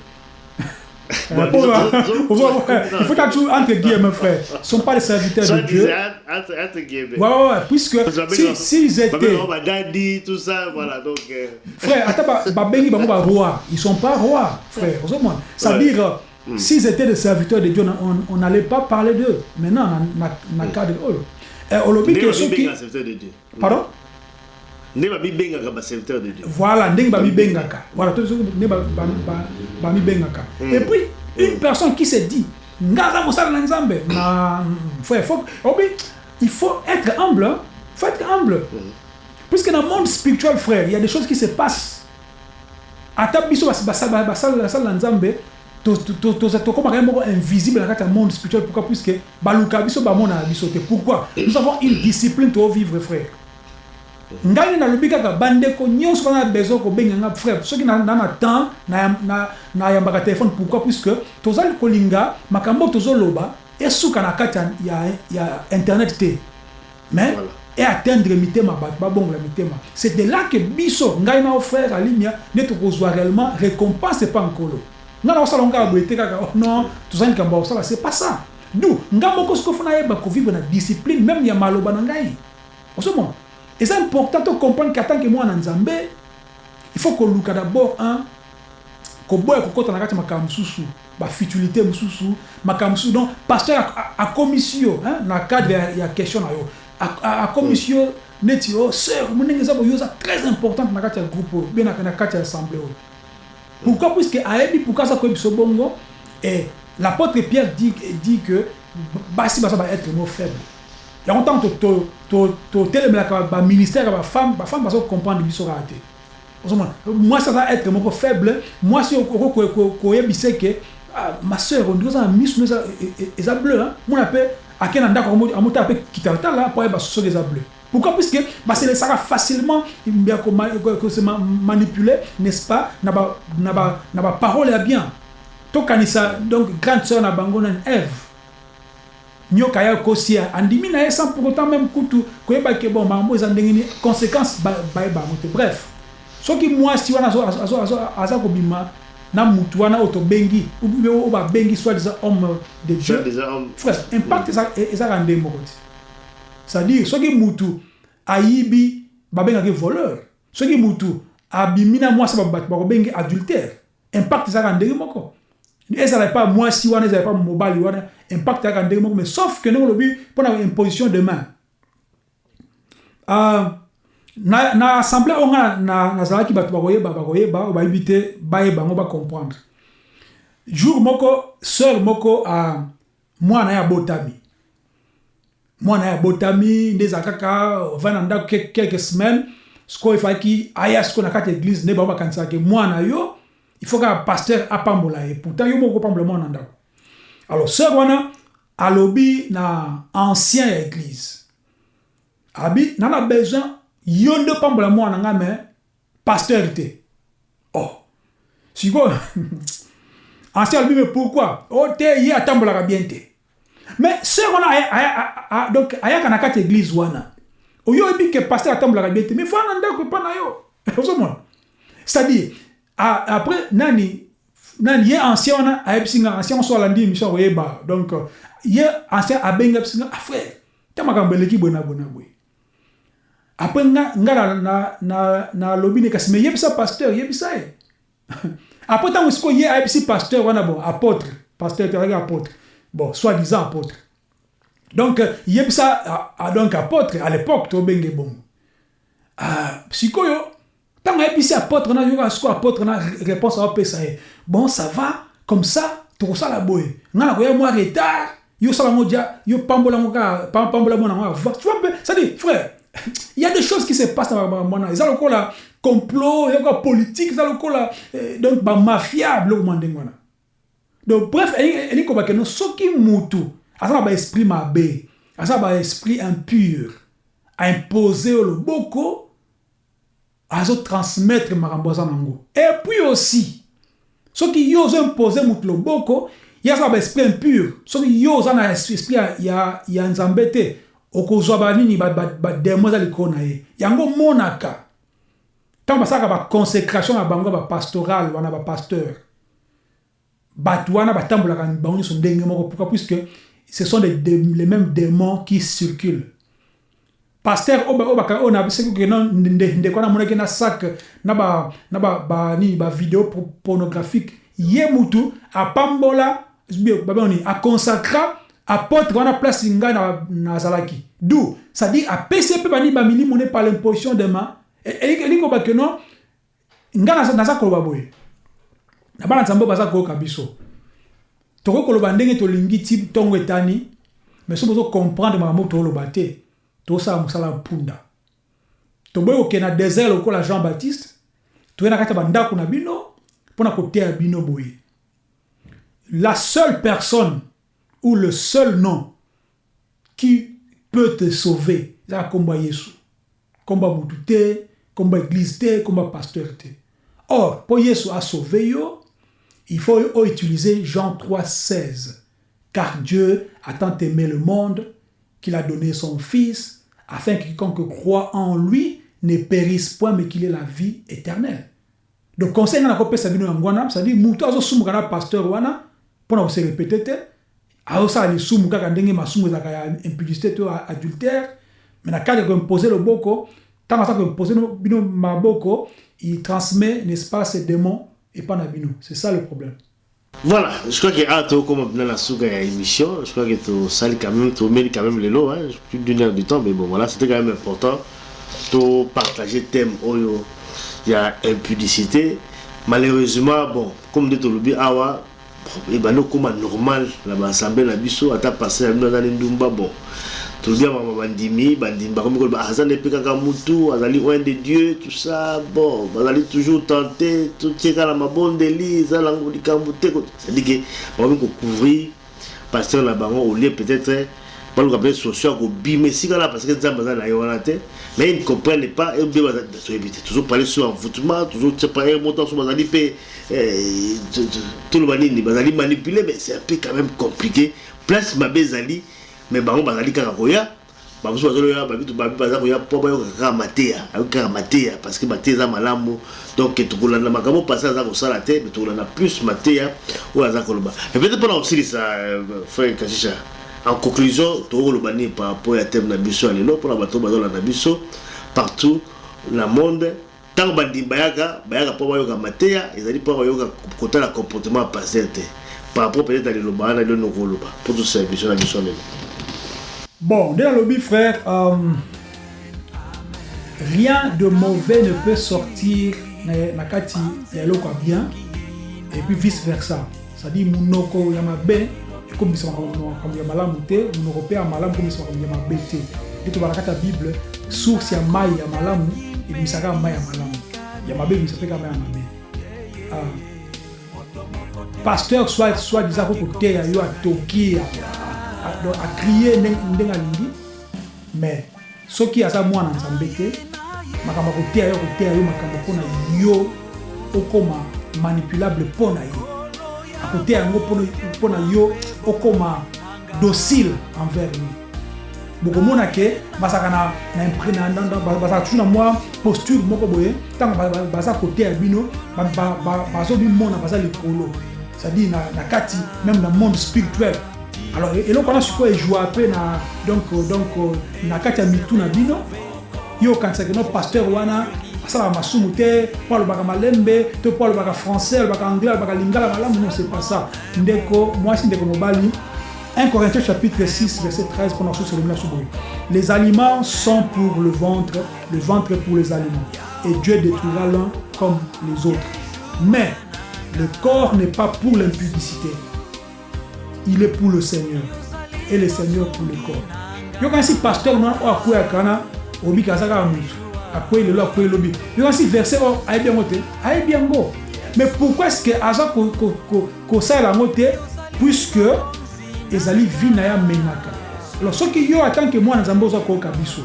Bon, il faut toujours entre guillemets, frère. Ce ne sont pas les serviteurs de Dieu. Entre, entre guillemets. Ouais, ouais, ouais. Puisque s'ils si, si étaient. Daddy, tout ça, voilà. Donc, euh... Frère, attends, Babengi, Bamou, roi. Ils ne sont pas rois, frère. C'est-à-dire, mm. s'ils étaient des serviteurs de Dieu, on n'allait pas parler d'eux. Maintenant, on a un cadre. On a dit que ceux qui. Pardon? Ndenge babibengaka baserviteur de dieu. Voilà ndenge babibengaka voilà ndenge et puis une personne qui se dit nga aza mosala na nzambe na frère faut obi il faut être humble hein? faut être humble. Puisque dans le monde spirituel frère il y a des choses qui se passent. Ata biso basala na nzambe tokomaka ye moko invisible na kati ya monde spirituel pourquoi? Puisque baluka biso bamona na biso te. Pourquoi? Nous avons une discipline tovivre frère ngai nalobi kaka bandeko nyonso bana besoin kobenganga frère. Soki na na temps nayambaka telefone pourquoi? Puisque tozali kolinga makambo tozoloba esuka na kati ya, ya internet te. Mais voilà. e atteindre mitema bato babongola mitema. C'est de là que biso ngai na frère alimia nde tokozwa réellement récompense epa nkolo ngai na kosala ngaka boye te kaka oh non tozali likambo ya kosala c'est pas ça. Du ngai moko soki ofuna yeba kovivre na discipline même ya maloba na ngai. Ozomona eza important tocomprendre ke atanke mwana nzambe il faut koluka d'abord un koboya kokɔta na kati ya makambo mosusu bafutilité mosusu makambo mosusu. Donc pasteur akomisi yo hein, na cadre ya, question na yo. Akomisi yo neti o sœur mondenge eza boyo eza très importante na kati ya groupe oyo bien na kati ya assemblée oyo pourquoi? Puisque ayebi pourquoi aza koyebi biso bongo? Et l'apôtre pierre dit, dit que basi baza baêtre mo faible yango ntango totelemelaka baministère ya bafemme bafemme baza kocomprendre biso kaka te ozomona mwasi aza être moko faible. Mwasi koyebisa ke ma sœur ondiri oza na miso no eza bleu mona mpe ake na mpo ayeba soki eza bleu pourquoi? Puisque baselesaka facilement ya se manipuler n'est-ce pas? Na baparole ya bien. Tokanisa donc grande sœur na bango eve nyoka ya kosia. Andimi na ye sans pour autant même kutu. Koyeba ke bon makambo eza ndenge nini conséquence bayeba yango te bref soki mwasi wana aza kobima na mutu wana oyo tobengi oyo babengi soit disant homme de dieu frère impact ezaka nde moko te. C'est-à-dire soki mutu ayibi babengaki voleur. Soki mutu abimi na mwasi bato bakobengi adultère impact ezalaka ndenge moko ezala epa mwasi wana ezala epa mobali wana impact ezalaka ndenge moko mais sauf que ndenge olobi mpona imposition de main uh, na, na assemblée oyo nga nazalaki bato bakoyeba bakoyeba yango bacomprendre jour moko sœur moko uh, mwana ye abotami mwana ye abotami nde ezala kaka ovai na ndako quelques semaines. Sikoyo efalaki na ya yo il faut kaka pasteur apambola ye pourtant yo moko kopambola mwana na ndako alors sœur wana alobi na ancien ya église. Abi nana besoin yo nde opambola mwana nga me pasteur te oh sikoyo ancien alobi mais pourquoi? O te ye atambolaka bien te. Mais sœur wana donc ayaka na kati église wana. Oyo oyebi ke pasteur atambolaka bien te. Mais fana na ndako epa na yo. Ozomona c'est-à-dire après nani? Nani ye ancien wana ayebisi nga ancien so alandi émission koyeba donc ye ancien abengi ayebisi nga ah te makambo eleki boye na boye après nga nga nalobi ne kasi mais yebisa pasteur yebisa ye après ntango sikoyo ye ayebisi pasteur wana bon apôtre. Pasteur tezalaki apôtre. Bon soi-disant apôtre. Donc yebisa donc apôtre à l'époque tobenge bongo sikoyo ntango ayebisi apôtre na yoka sikoyo apôtre na réponse aopesa ye bon ça va comme ça tokosala boye nga na koya mwa retard. Yo sala yango dia pambola yango kaka pambola mwana tu vois c'est-à-dire frère il y a des choses qui se passent na bamwana eza lokola complot eza lokola politique eza lokola donc bamafia biloko mwa ndenge donc bref elingi kobake no soki mutu aza na baesprit mabe aza na baesprit impur aimpose oyo loboko azotransmettre makambo aza nango et puis aussi soki yo ozoimpose mutu loboko ye aza na baesprit impur soki yo oza na esprit ya, ya nzambe te okozwa banini bademo eza likolo na ye yango monaka ntango basalaka baconsécration na bango bapastoral wana bapasteur bato wana batambolaka bango nyonso ndenge moko puisque ce sont des, les mêmes démons qui circulent pasteur oyo nabisekoke ndeko wana amonaki na sac na banini bavideo pornographique. Ye mutu apambola babani aconsacra apôtre place ngai nazalaki du c'est-à-dire apesi mpe banini bamilimo ne par l'imposition de main elingi kobake no ngai naza koloba boye. Na bana nzambe baza koyoka biso. Tokoki koloba ndenge tolingi ti ntongo etani mais soki makambo toloba te tosala mosala mpunda toboyi désert jean baptiste toye na kati ya bandako na bino la seule personne ou le seul nom qui peut te sauver ezaka nkombo ya yesu. Nkombo ya motu te te nkombo ya pasteur te. Or mpo yesu asauve yo il faut utiliser Jean 3, 16. Car Dieu a tant aimé le monde qu'il a donné son Fils, afin que quiconque croit en lui ne périsse point, mais qu'il ait la vie éternelle. Donc, conseil na kopesa bino ngwana, c'est-à-dire mutu azosumuka na pasteur wana mpona kose répété te azosala lisumu kaka ndenge masumu ezalaka ya impudicité adultère mais koimpose loboko tant que bino maboko il transmet n'est-ce pas ces démons et pas c'est ça le problème voilà je crois que ah comme dans la souga ya émission je crois que tu sali quand même tu mets quand même les lots hein. Plus d'une heure du temps mais bon voilà c'était quand même important. De partager thème oyo il y a impudicité. Malheureusement bon comme de tolobi awa ebandi okóma normal na baassemblée na biso ata passé na bino aza ni ndumba bon tolobi ya mama bandimi bandimi bakomi koloba aza nde mpe kaka mutu azali oin de dieu tout ça bon bazali toujours tenté totie kaka na mabondeli eza nango likambo te cestadire ke bakomi kocouvrir pasteur na bango au lieu peut-être baluka mpe socio ya kobima esika na parce que nzambe aza na ye wana te mais ils ne comprennent pas et bien toyebi te toujours parler sur envoûtement toujours parler montant so bazali mpe toloba nini bazali manipulé mais c'est un peu quand même compliqué. Place mabe ezali mais bango bazali kaka koya. Bamosusu bazoloya babitu babi baza koya mpo bayokaka kaka mateya ayoki kaka mateya parce que mateya eza malamu. Donc tokolanda makambo pasi aza kosala te mais tokolanda plus mateya oyo aza koloba. Mais peut-être mpona kosilisa frère kashisha. En conclusion tokoloba nini par rapport ya thème na biso ya lelo mpona bato bazolanda biso partout na monde. Ntango bandimi bayaka bayaka mpo bayoka mateya ezali mpo bayoka kotala comportement ya paster te. Par rapport peut-être à liloba wana lelo nokoloba mpo tosala biso na biso lelo Bon, dans le lobby, frère, euh, rien de mauvais ne peut sortir na kati ya eloko bien et puis vice versa. C'est-à-dire munoko ya mabe ekombisa makambo ya malamu te munoko mpe ya malamu ekombisa makambo ya mabe te nde tobala kati ya bible source ya mai ya malamu ebimisaka mai ya malamu ya mabe ebimisa mpe kaka mai ya mabe pasteur soit disant ko koteya yo atoki akrie ndenge alingi mais soki aza mwana nzambe te makambo akoteya yo koteya yo makambo mpona yo okoma manipulable mpo na ye. Akoteya yango mpona yo okoma docile envers lui. Bokomona ke bazalaka bazalaka toujours na mwa posture moko boye ntango baza koteya bino bazobimona baza likolo. C'est-à-dire na kati même na monde spirituel alors eloko wana sikoyo ejoua mpe na donc donc na kati ya na bino yo okanisaka no pasteur wana asalaka masumu te mpo alobaka malembe to mpo alobaka français alobaka anglais alobaka lingala malamu non c'est pas ça ndeko mwasi ndeko mobali 1 Corinthiens chapitre 6 verset 13 pendant ce Les aliments sont pour le ventre, le ventre pour les aliments. Et Dieu détruira l'un comme les autres. Mais le corps n'est pas pour l'impudicité. Il est pour le Seigneur. Et le Seigneur pour le corps. Yo quand si pasteur non o akoya kana obi kazaka mutu. Akoye lelo akoye lobi. Yo quand si verset o ayi bien ngote, ayi bien ngo. Mais pourquoi est-ce que aza ko ko ko ko ça la ngote puisque ezali vi na ya menaka. Alors soki yo que mwana nzambe oza koyoka biso.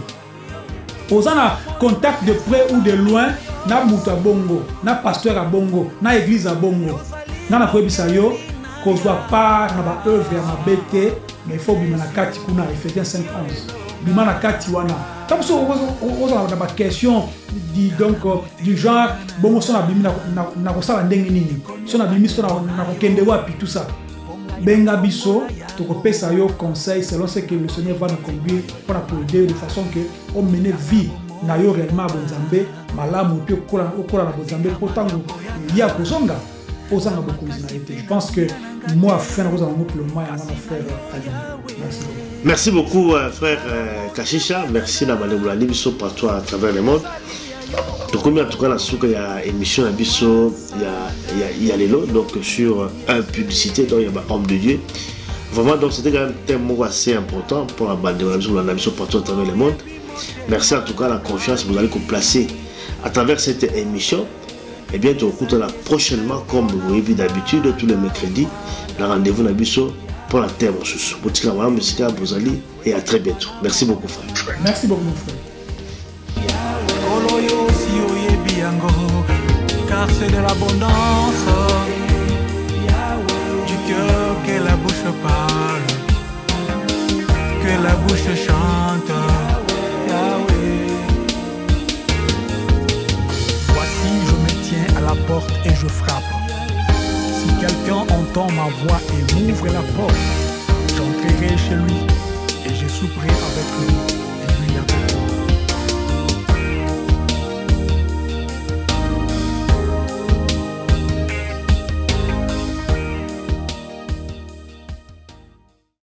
Oza na contact de près ou de loin na moto ya bongo na pasteur ya bongo na église ya bongo nga na koyebisa yo kozwa part na baœuvre ya mabe te mais ifo bima na kati kuna ephésiens 5 11 bima na kati wana. Ntango so ozala na baquestion donc du genre bongo so nabimi na kosala ndenge nini? So nabimi so na kokende wapi tout ça? Benga biso tokopesa yo conseil selon ce que le seigneur va nous conduire mpona koaider de façon que omene vie na yo réellement ya bonzambe malamu mpe okola na bonzambe mpo ntango ya kozonga je pense que moi fin nakozala yango pour le moment yanga na frère alini merci Merci beaucoup, euh, frère euh, Kashisha. Merci d'avoir biso partout à travers le monde. tokomi en tout cas na suka ya émission ya biso ya, ya, ya lelo donc sur impudicité donc ya bahomme de dieu. Vraiment donc c'était quand même thème moko assez important pour la bande na biso kolanda biso partout à travers le monde. Merci en tout cas la confiance vous allez placer à travers cette émission et bien tokutana prochainement comme vous voyez d'habitude tous les mercredis na rendez-vous na biso pour la terre mosusu botika malamu esika bozali et à très bientôt. Merci beaucoup frère. Merci beaucoup mon frère. Car c'est de l'abondance du cœur que la bouche parle, que la bouche chante. Porte et je frappe. Si quelqu'un entend ma voix et m'ouvre la porte, j'entrerai chez lui et je souperai avec lui et lui avec.